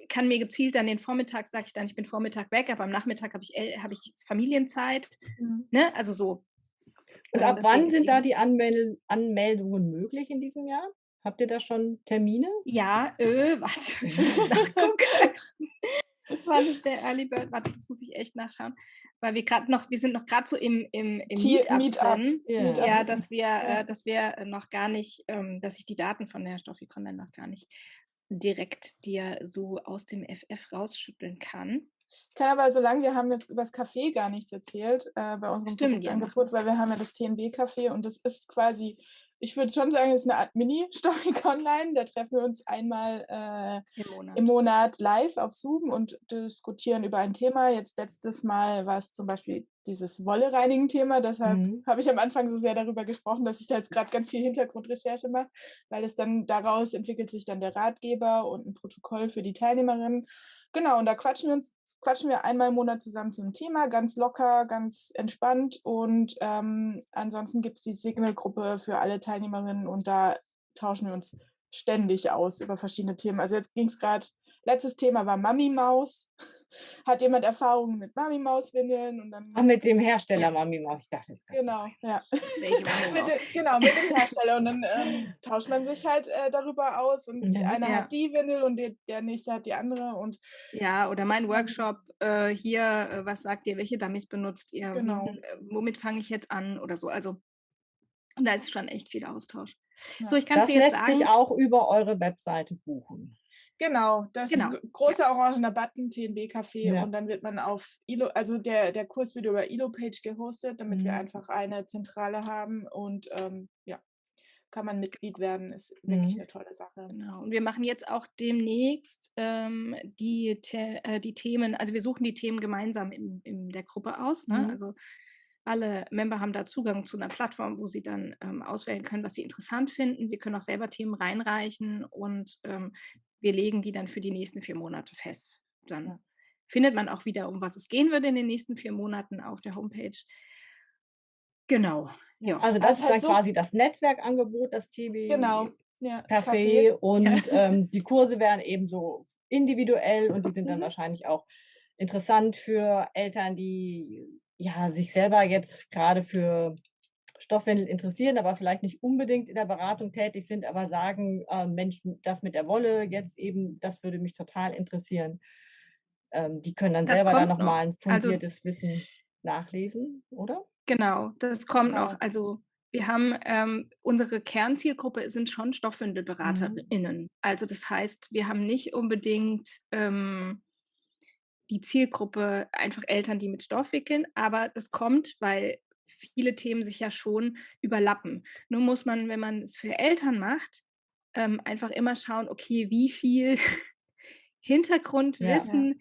kann mir gezielt dann den Vormittag, sage ich dann, ich bin Vormittag weg, aber am Nachmittag habe ich, hab ich Familienzeit. Mhm. Ne? Also so. Und ab wann sind da die Anmel Anmeldungen möglich in diesem Jahr? Habt ihr da schon Termine? Ja, äh, warte, ich muss nachgucken. Was ist der Early Bird? Warte, das muss ich echt nachschauen. Weil wir gerade noch, wir sind noch gerade so im, im, im Meetup, Meetup. drin. Yeah. Ja, dass wir, äh, dass wir noch gar nicht, ähm, dass ich die Daten von der Stoffikon dann noch gar nicht direkt dir so aus dem FF rausschütteln kann. Ich kann aber, solange wir haben jetzt über das Café gar nichts erzählt äh, bei unserem Stimmt, Angebot, weil wir haben ja das TNB-Café und das ist quasi, ich würde schon sagen, das ist eine Art Mini-Storyc Online. Da treffen wir uns einmal äh, Im, Monat. im, Monat. live auf Zoom und diskutieren über ein Thema. Jetzt letztes Mal war es zum Beispiel dieses Wolle-Reinigen-Thema. Deshalb mhm. habe ich am Anfang so sehr darüber gesprochen, dass ich da jetzt gerade ganz viel Hintergrundrecherche mache, weil es dann daraus entwickelt sich dann der Ratgeber und ein Protokoll für die Teilnehmerinnen. Genau, und da quatschen wir uns quatschen wir einmal im Monat zusammen zum Thema, ganz locker, ganz entspannt. Und ähm, ansonsten gibt es die Signal-Gruppe für alle Teilnehmerinnen und da tauschen wir uns ständig aus über verschiedene Themen. Also jetzt ging es gerade Letztes Thema war Mami Maus. Hat jemand Erfahrungen mit Mami Maus Windeln und dann Ach, mit dem Hersteller Mami Maus. Ich dachte jetzt Genau, ja. mit dem, genau, mit dem Hersteller und dann ähm, tauscht man sich halt äh, darüber aus und mhm, einer ja. hat die Windel und die, der nächste hat die andere und ja, oder mein Workshop äh, hier, äh, was sagt ihr, welche Dummies benutzt ihr? Genau. Äh, womit fange ich jetzt an oder so? Also da ist schon echt viel Austausch. Ja. So, ich kann es jetzt lässt sagen. sich auch über eure Webseite buchen. Genau, das genau. große ja. orangener Button, TNB-Café ja. und dann wird man auf ILO, also der, der Kurs wird über ILO-Page gehostet, damit mhm. wir einfach eine Zentrale haben und ähm, ja, kann man Mitglied werden, ist wirklich mhm. eine tolle Sache. Genau, und wir machen jetzt auch demnächst ähm, die, äh, die Themen, also wir suchen die Themen gemeinsam in, in der Gruppe aus, ne? Mhm. also alle Member haben da Zugang zu einer Plattform, wo sie dann ähm, auswählen können, was sie interessant finden. Sie können auch selber Themen reinreichen und ähm, wir legen die dann für die nächsten vier Monate fest. Dann findet man auch wieder, um was es gehen würde in den nächsten vier Monaten auf der Homepage. Genau. Ja. Also das, das ist halt dann so quasi das Netzwerkangebot, das TB genau. ja, Café, und ja. ähm, die Kurse werden eben so individuell und die sind dann mhm. wahrscheinlich auch interessant für Eltern, die ja sich selber jetzt gerade für Stoffwindel interessieren, aber vielleicht nicht unbedingt in der Beratung tätig sind, aber sagen, äh, Mensch, das mit der Wolle jetzt eben, das würde mich total interessieren. Ähm, die können dann das selber dann nochmal noch. ein also fundiertes also, Wissen nachlesen, oder? Genau, das kommt genau. noch. Also Wir haben ähm, unsere Kernzielgruppe sind schon Mhm. StoffwindelberaterInnen. Also das heißt, wir haben nicht unbedingt ähm, die Zielgruppe einfach Eltern, die mit Stoff wickeln, aber das kommt, weil viele Themen sich ja schon überlappen. Nur muss man, wenn man es für Eltern macht, ähm, einfach immer schauen, okay, wie viel Ja. Hintergrundwissen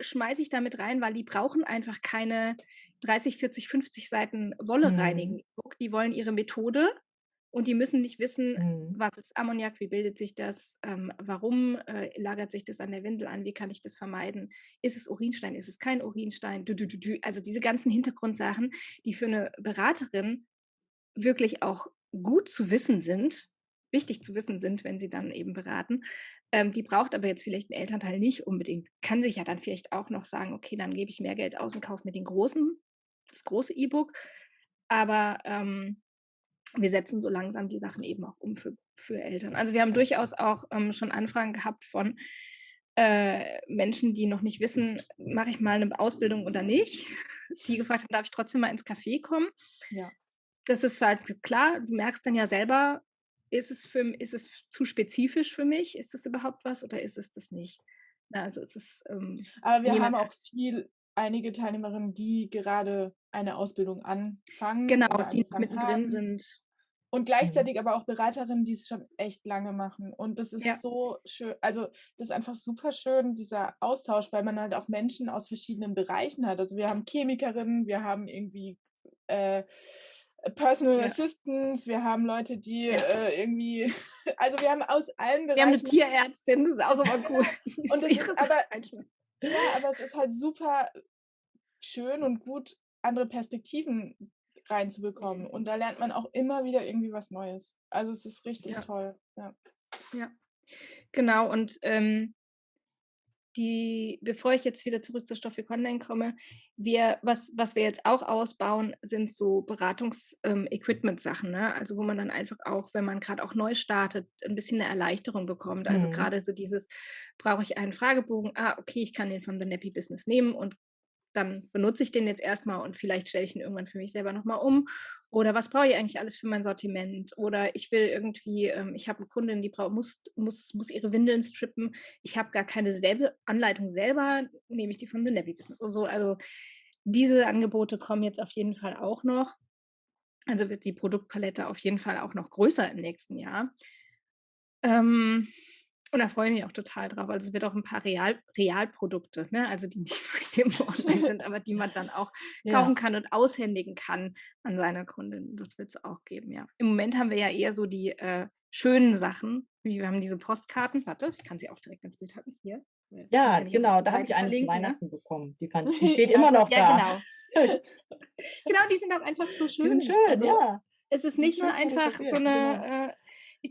schmeiße ich da mit rein, weil die brauchen einfach keine 30, 40, 50 Seiten Wolle Mhm. reinigen. Die wollen ihre Methode und die müssen nicht wissen, Mhm. was ist Ammoniak, wie bildet sich das, ähm, warum äh, lagert sich das an der Windel an, wie kann ich das vermeiden, ist es Urinstein, ist es kein Urinstein, dü, dü, dü, dü. also diese ganzen Hintergrundsachen, die für eine Beraterin wirklich auch gut zu wissen sind, wichtig zu wissen sind, wenn sie dann eben beraten. Ähm, die braucht aber jetzt vielleicht ein Elternteil nicht unbedingt. Kann sich ja dann vielleicht auch noch sagen, okay, dann gebe ich mehr Geld aus und kaufe mir den großen, das große E-Book. Aber ähm, wir setzen so langsam die Sachen eben auch um für, für Eltern. Also wir haben durchaus auch ähm, schon Anfragen gehabt von äh, Menschen, die noch nicht wissen, mache ich mal eine Ausbildung oder nicht, die gefragt haben, darf ich trotzdem mal ins Café kommen? Ja. Das ist halt klar, du merkst dann ja selber, ist es, für, ist es zu spezifisch für mich? Ist das überhaupt was oder ist es das nicht? Na, also es ist, ähm, Aber wir haben auch viel, einige Teilnehmerinnen, die gerade eine Ausbildung anfangen. genau, die mittendrin haben. sind. Und gleichzeitig aber auch Beraterinnen, die es schon echt lange machen. Und das ist Ja. so schön, also das ist einfach super schön, dieser Austausch, weil man halt auch Menschen aus verschiedenen Bereichen hat. Also wir haben Chemikerinnen, wir haben irgendwie äh, Personal Ja. Assistants, wir haben Leute, die Ja. äh, irgendwie, also wir haben aus allen Wir haben eine Bereichen. Tierärztin, das ist auch immer cool. Und das ist aber-. Ja, aber es ist halt super schön und gut, andere Perspektiven reinzubekommen. Und da lernt man auch immer wieder irgendwie was Neues. Also es ist richtig Ja. toll. Ja. Genau, und ähm, die, bevor ich jetzt wieder zurück zur Stoffik Online komme, wir, was, was wir jetzt auch ausbauen, sind so Beratungs-Equipment-Sachen, ne? Also wo man dann einfach auch, wenn man gerade auch neu startet, ein bisschen eine Erleichterung bekommt. Also Mhm. gerade so dieses, brauche ich einen Fragebogen? Ah, okay, ich kann den von The Nappy Business nehmen und dann benutze ich den jetzt erstmal und vielleicht stelle ich ihn irgendwann für mich selber nochmal um. Oder was brauche ich eigentlich alles für mein Sortiment? Oder ich will irgendwie, ähm, ich habe eine Kundin, die braucht, muss, muss, muss ihre Windeln strippen. Ich habe gar keine selbe Anleitung selber, nehme ich die von The Nappy Business und so. Also diese Angebote kommen jetzt auf jeden Fall auch noch. Also wird die Produktpalette auf jeden Fall auch noch größer im nächsten Jahr. Ähm, und da freue ich mich auch total drauf. Also es wird auch ein paar Real, Realprodukte, ne? also die nicht im Online sind, aber die man dann auch Ja. kaufen kann und aushändigen kann an seine Kundin. Das wird es auch geben, ja. Im Moment haben wir ja eher so die äh, schönen Sachen, wie wir haben diese Postkarten. Warte, ich kann sie auch direkt ins Bild halten. Hier. Ja, auf genau, da habe ich eine zu verlinken, ne? Weihnachten bekommen. Die, fand, die steht Ja, immer noch Ja, da. genau. genau, die sind auch einfach so schön. Die sind schön, also, ja. es ist nicht nur einfach so fotografiert, genau. eine, äh,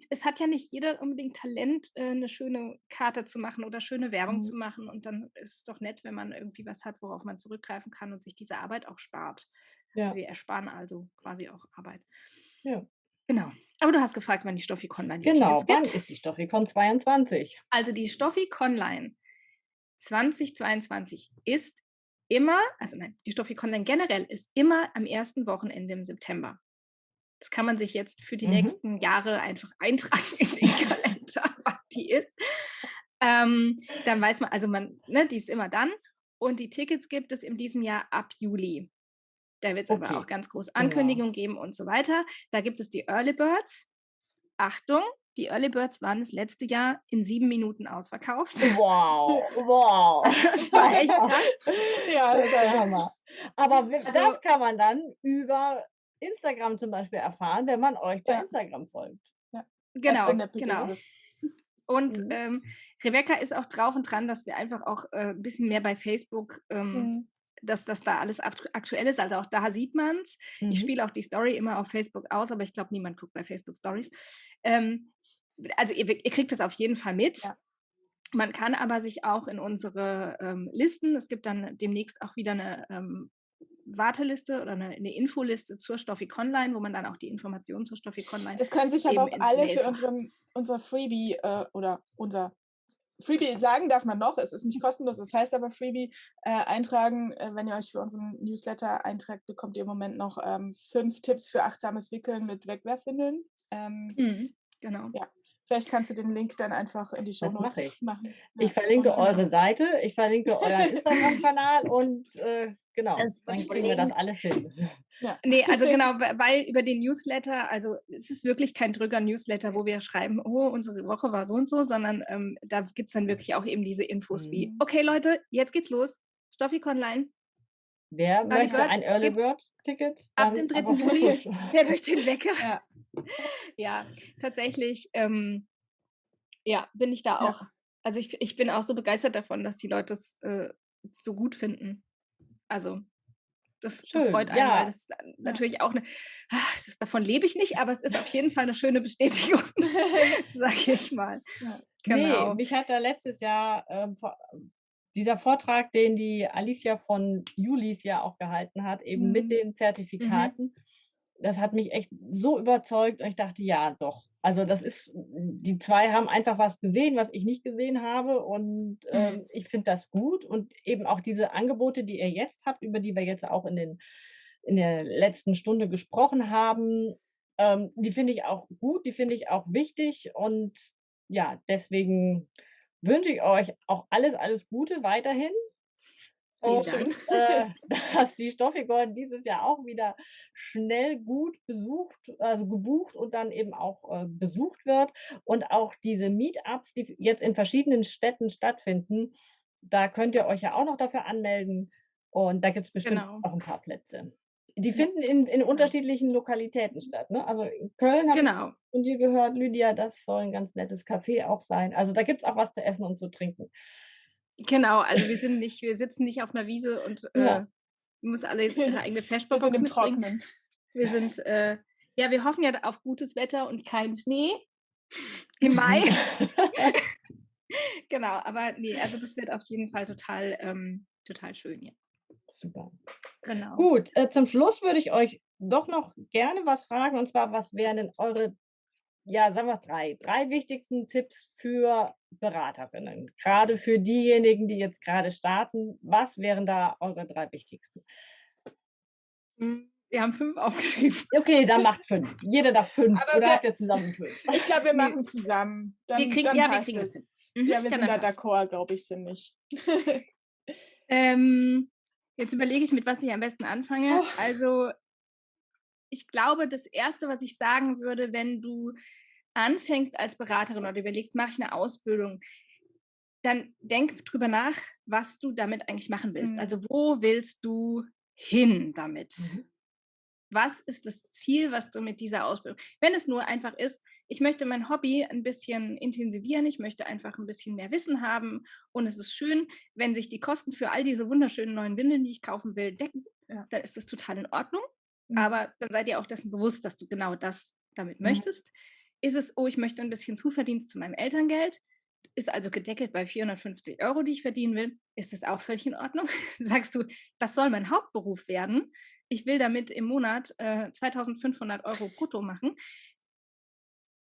es hat ja nicht jeder unbedingt Talent, äh, eine schöne Karte zu machen oder schöne Werbung Mhm. zu machen. Und dann ist es doch nett, wenn man irgendwie was hat, worauf man zurückgreifen kann und sich diese Arbeit auch spart. Ja. Also wir ersparen also quasi auch Arbeit. Ja. Genau. Aber du hast gefragt, wann die Stoffi Online die Genau, wann gibt. ist die Stoffikon 22? Also die Stoffi Online 2022 ist immer, also nein, die Stoffi Online generell ist immer am ersten Wochenende im September. Das kann man sich jetzt für die Mhm. nächsten Jahre einfach eintragen in den Kalender, wann die ist. Ähm, dann weiß man, also man, ne, die ist immer dann. Und die Tickets gibt es in diesem Jahr ab Juli. Da wird es aber Okay, auch ganz groß genau. Ankündigungen geben und so weiter. Da gibt es die Early Birds. Achtung, die Early Birds waren das letzte Jahr in sieben Minuten ausverkauft. Wow, wow. Das war echt krass. Ja, Das der Hammer. Aber Also- das kann man dann über Instagram zum Beispiel erfahren, wenn man euch bei Ja. Instagram folgt. Genau, Nappy genau. Business. Und Mhm. ähm, Rebecca ist auch drauf und dran, dass wir einfach auch äh, ein bisschen mehr bei Facebook, ähm, Mhm. dass das da alles aktu- aktuell ist. Also auch da sieht man es. Ich Mhm. spiele auch die Story immer auf Facebook aus, aber ich glaube, niemand guckt bei Facebook Stories. Ähm, also ihr, ihr kriegt das auf jeden Fall mit. Ja. Man kann aber sich auch in unsere ähm, Listen, es gibt dann demnächst auch wieder eine ähm, Warteliste oder eine, eine Infoliste zur Stoffik Online, wo man dann auch die Informationen zur Stoffik Online Es können sich aber auch alle für unseren, unser Freebie äh, oder unser Freebie sagen darf man noch, es ist nicht kostenlos, es heißt aber Freebie äh, eintragen. Äh, wenn ihr euch für unseren Newsletter eintragt, bekommt ihr im Moment noch ähm, fünf Tipps für achtsames Wickeln mit Wegwerfwindeln. Ähm, mhm, genau. Ja, Vielleicht kannst du den Link dann einfach in die Show Notes ich. machen. Ja. Ich verlinke eure Seite, ich verlinke euren Instagram-Kanal und äh, genau, dann kriegen wir das alles hin. Ja. Nee, also genau, weil über den Newsletter, also es ist wirklich kein Drücker-Newsletter, wo wir schreiben, oh, unsere Woche war so und so, sondern ähm, da gibt es dann wirklich auch eben diese Infos mhm. wie, okay Leute, jetzt geht's los, Stoffik Online. Wer möchte Birds ein Early Bird Ticket? Ab dem 3. Juli fährt euch den Wecker. Ja, ja tatsächlich, ähm, ja, bin ich da auch. Ja. Also ich, ich bin auch so begeistert davon, dass die Leute es äh, so gut finden. Also das, das freut einen, ja. weil das natürlich auch eine, ach, das, davon lebe ich nicht, aber es ist auf jeden Fall eine schöne Bestätigung, sage ich mal. Ja. Genau. Nee, mich hat da letztes Jahr ähm, dieser Vortrag, den die Alicia von Julis ja auch gehalten hat, eben mhm. mit den mhm. Zertifikaten, mhm das hat mich echt so überzeugt und ich dachte, ja, doch. Also das ist, die zwei haben einfach was gesehen, was ich nicht gesehen habe und ähm, mhm. ich finde das gut und eben auch diese Angebote, die ihr jetzt habt, über die wir jetzt auch in, den, in der letzten Stunde gesprochen haben, ähm, die finde ich auch gut, die finde ich auch wichtig und ja, deswegen wünsche ich euch auch alles, alles Gute weiterhin und äh, dass die Stoffigon dieses Jahr auch wieder schnell gut besucht, also gebucht und dann eben auch äh, besucht wird. Und auch diese Meetups, die jetzt in verschiedenen Städten stattfinden, da könnt ihr euch ja auch noch dafür anmelden. Und da gibt es bestimmt genau. auch ein paar Plätze. Die finden in, in unterschiedlichen Lokalitäten statt. Ne? Also in Köln habe genau. ich von dir gehört, Lydia, das soll ein ganz nettes Café auch sein. Also da gibt es auch was zu essen und zu trinken. Genau, also wir sind nicht, wir sitzen nicht auf einer Wiese und äh, ja. muss alle ihre eigene sind mitbringen. Wir sind, äh, ja, wir hoffen ja auf gutes Wetter und keinen Schnee im Mai. genau, aber nee, also das wird auf jeden Fall total, ähm, total schön hier. Super. Genau. Gut, äh, zum Schluss würde ich euch doch noch gerne was fragen und zwar, was wären denn eure ja, sagen wir drei, drei wichtigsten Tipps für Beraterinnen, gerade für diejenigen, die jetzt gerade starten. Was wären da eure drei wichtigsten? Hm, wir haben fünf aufgeschrieben. Okay, dann macht fünf. Jeder darf fünf. Aber Oder wir, habt ihr zusammen fünf? Ich glaube, wir machen es zusammen. Dann, wir kriegen, dann ja, wir kriegen es. Mhm, ja, wir sind da d'accord, glaube ich, ziemlich. ähm, jetzt überlege ich, mit was ich am besten anfange. Oh. Also ich glaube, das Erste, was ich sagen würde, wenn du anfängst als Beraterin oder überlegst, mache ich eine Ausbildung, dann denk drüber nach, was du damit eigentlich machen willst. Mhm. Also wo willst du hin damit? Mhm. Was ist das Ziel, was du mit dieser Ausbildung? Wenn es nur einfach ist, ich möchte mein Hobby ein bisschen intensivieren, ich möchte einfach ein bisschen mehr Wissen haben und es ist schön, wenn sich die Kosten für all diese wunderschönen neuen Windeln, die ich kaufen will, decken, ja. dann ist das total in Ordnung. Mhm. Aber dann seid ihr auch dessen bewusst, dass du genau das damit mhm. möchtest. Ist es, oh, ich möchte ein bisschen Zuverdienst zu meinem Elterngeld, ist also gedeckelt bei 450 Euro, die ich verdienen will, ist das auch völlig in Ordnung? Sagst du, das soll mein Hauptberuf werden? Ich will damit im Monat äh, 2500 Euro brutto machen.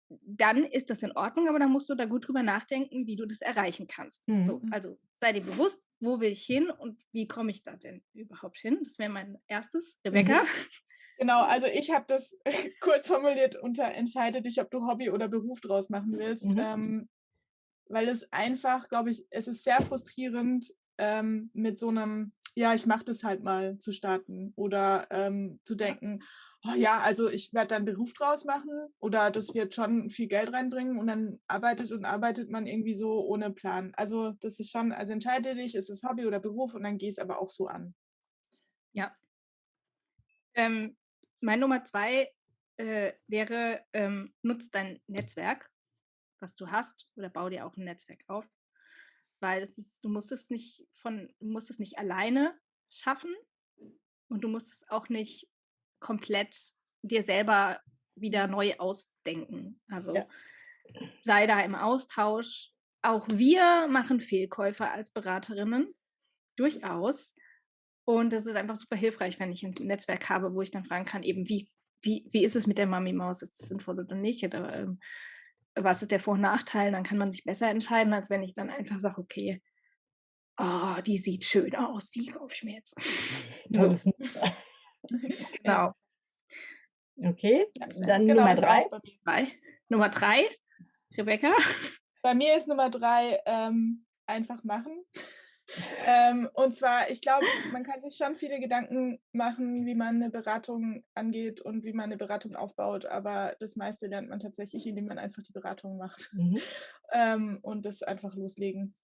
Dann ist das in Ordnung, aber dann musst du da gut drüber nachdenken, wie du das erreichen kannst. Mhm. So, also sei dir bewusst, wo will ich hin und wie komme ich da denn überhaupt hin? Das wäre mein erstes. Rebecca? Mhm. Genau, also ich habe das kurz formuliert unter entscheide dich, ob du Hobby oder Beruf draus machen willst. Mhm. Ähm, weil es einfach, glaube ich, es ist sehr frustrierend, ähm, mit so einem, ja, ich mache das halt mal zu starten oder ähm, zu denken, oh ja, also ich werde dann Beruf draus machen oder das wird schon viel Geld reinbringen und dann arbeitet und arbeitet man irgendwie so ohne Plan. Also das ist schon, also entscheide dich, ist es Hobby oder Beruf und dann geh es aber auch so an. Ja. Ähm, mein Nummer zwei äh, wäre, ähm, nutz dein Netzwerk, was du hast, oder bau dir auch ein Netzwerk auf. Weil ist, du musst es nicht von, du musst es nicht alleine schaffen und du musst es auch nicht komplett dir selber wieder neu ausdenken. Also ja. sei da im Austausch. Auch wir machen Fehlkäufe als Beraterinnen, durchaus. Und das ist einfach super hilfreich, wenn ich ein Netzwerk habe, wo ich dann fragen kann, eben wie, wie, wie ist es mit der Mami-Maus? Ist es sinnvoll oder nicht? Oder ähm, was ist der Vor- und Nachteil, dann kann man sich besser entscheiden, als wenn ich dann einfach sage, okay, oh, die sieht schön aus, die jetzt. So. genau. Okay, dann Genau, Nummer drei. Drei. Nummer drei, Rebecca. Bei mir ist Nummer drei ähm, einfach machen. Ähm, und zwar, ich glaube, man kann sich schon viele Gedanken machen, wie man eine Beratung angeht und wie man eine Beratung aufbaut, aber das meiste lernt man tatsächlich, indem man einfach die Beratung macht Mhm. ähm, und das einfach loslegen.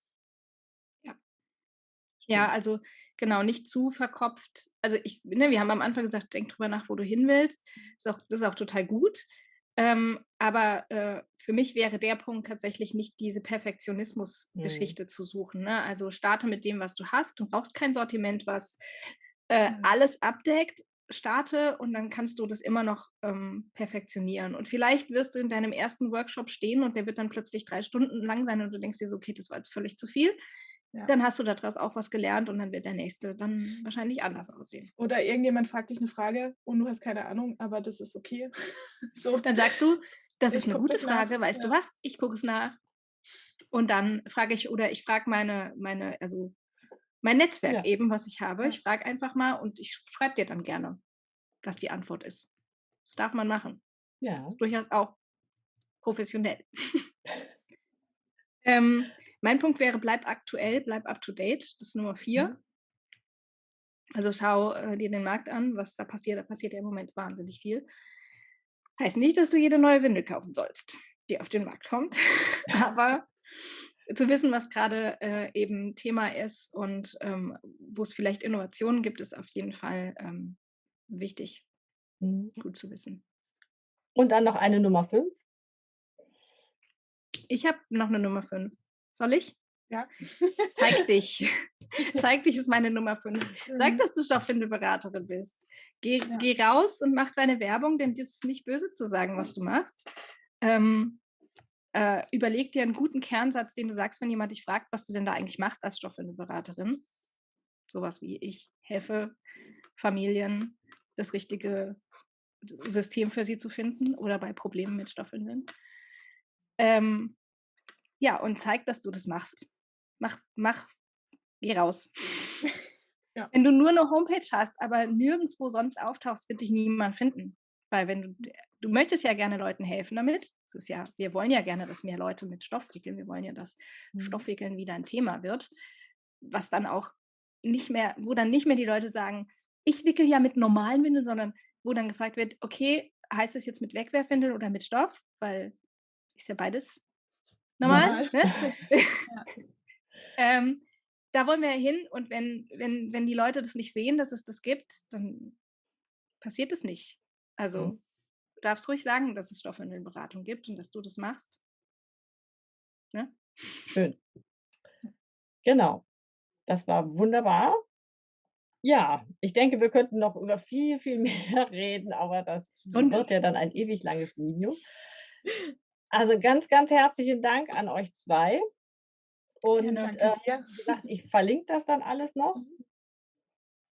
Ja, also genau, nicht zu verkopft. Also ich, ne, wir haben am Anfang gesagt, denk drüber nach, wo du hin willst. Ist auch, das ist auch total gut. Ähm, aber äh, für mich wäre der Punkt tatsächlich nicht diese Perfektionismus-Geschichte zu suchen. Ne? Also starte mit dem, was du hast. Du brauchst kein Sortiment, was äh, Mhm. alles abdeckt. Starte und dann kannst du das immer noch ähm, perfektionieren. Und vielleicht wirst du in deinem ersten Workshop stehen und der wird dann plötzlich drei Stunden lang sein und du denkst dir so, okay, das war jetzt völlig zu viel. Ja. Dann hast du daraus auch was gelernt und dann wird der nächste dann wahrscheinlich anders aussehen. Oder irgendjemand fragt dich eine Frage und du hast keine Ahnung, aber das ist okay. so. Dann sagst du, das Ich ist eine gute das nach, Frage, weißt du ja. was? Ich gucke es nach. Und dann frage ich, oder ich frage meine, meine, also mein Netzwerk Ja. eben, was ich habe. Ich frage einfach mal und ich schreibe dir dann gerne, was die Antwort ist. Das darf man machen. Ja. ist durchaus auch professionell. ähm, mein Punkt wäre, bleib aktuell, bleib up to date. Das ist Nummer vier. Mhm. Also schau äh, dir den Markt an, was da passiert. Da passiert ja im Moment wahnsinnig viel. Heißt nicht, dass du jede neue Windel kaufen sollst, die auf den Markt kommt. Aber zu wissen, was gerade äh, eben Thema ist und ähm, wo es vielleicht Innovationen gibt, ist auf jeden Fall ähm, wichtig, Mhm. gut zu wissen. Und dann noch eine Nummer fünf. Ich habe noch eine Nummer 5. Soll ich? Ja. Zeig dich. Zeig dich ist meine Nummer 5. Sag, Mhm. dass du Stoffwindelberaterin bist. Geh, Ja. geh raus und mach deine Werbung, denn das ist nicht böse zu sagen, was du machst. Ähm, äh, überleg dir einen guten Kernsatz, den du sagst, wenn jemand dich fragt, was du denn da eigentlich machst als Stoffwindelberaterin. Sowas wie ich helfe Familien, das richtige System für sie zu finden oder bei Problemen mit Stoffwindeln. Ähm, ja, und zeig, dass du das machst. Mach, mach, geh raus. Ja. Wenn du nur eine Homepage hast, aber nirgendwo sonst auftauchst, wird dich niemand finden. Weil wenn du, du möchtest ja gerne Leuten helfen damit. Das ist ja, wir wollen ja gerne, dass mehr Leute mit Stoff wickeln. Wir wollen ja, dass Mhm. Stoffwickeln wieder ein Thema wird. Was dann auch nicht mehr, wo dann nicht mehr die Leute sagen, ich wickel ja mit normalen Windeln, sondern wo dann gefragt wird, okay, heißt es jetzt mit Wegwerfwindeln oder mit Stoff? Weil ist ja beides normal. Normal. Ne? ähm, da wollen wir hin und wenn, wenn, wenn die Leute das nicht sehen, dass es das gibt, dann passiert es nicht. Also Mhm. du darfst ruhig sagen, dass es Stoffwindelberatung gibt und dass du das machst. Ne? Schön. Genau. Das war wunderbar. Ja, ich denke, wir könnten noch über viel, viel mehr reden, aber das Und- wird ja dann ein ewig langes Video. Also ganz, ganz herzlichen Dank an euch zwei. Und Gerne. äh, wie gesagt, ich verlinke das dann alles noch.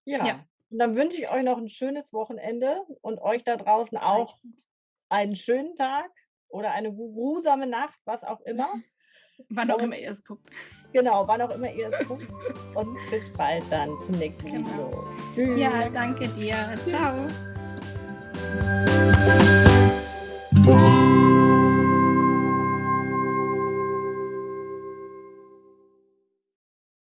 Ja. Ja. Und dann wünsche ich euch noch ein schönes Wochenende und euch da draußen auch einen schönen Tag oder eine grusame Nacht, was auch immer. Wann auch Und- immer ihr es guckt. Genau, wann auch immer ihr es guckt. Und bis bald dann zum nächsten Genau. Video. Tschüss. Ja, danke dir. Ciao.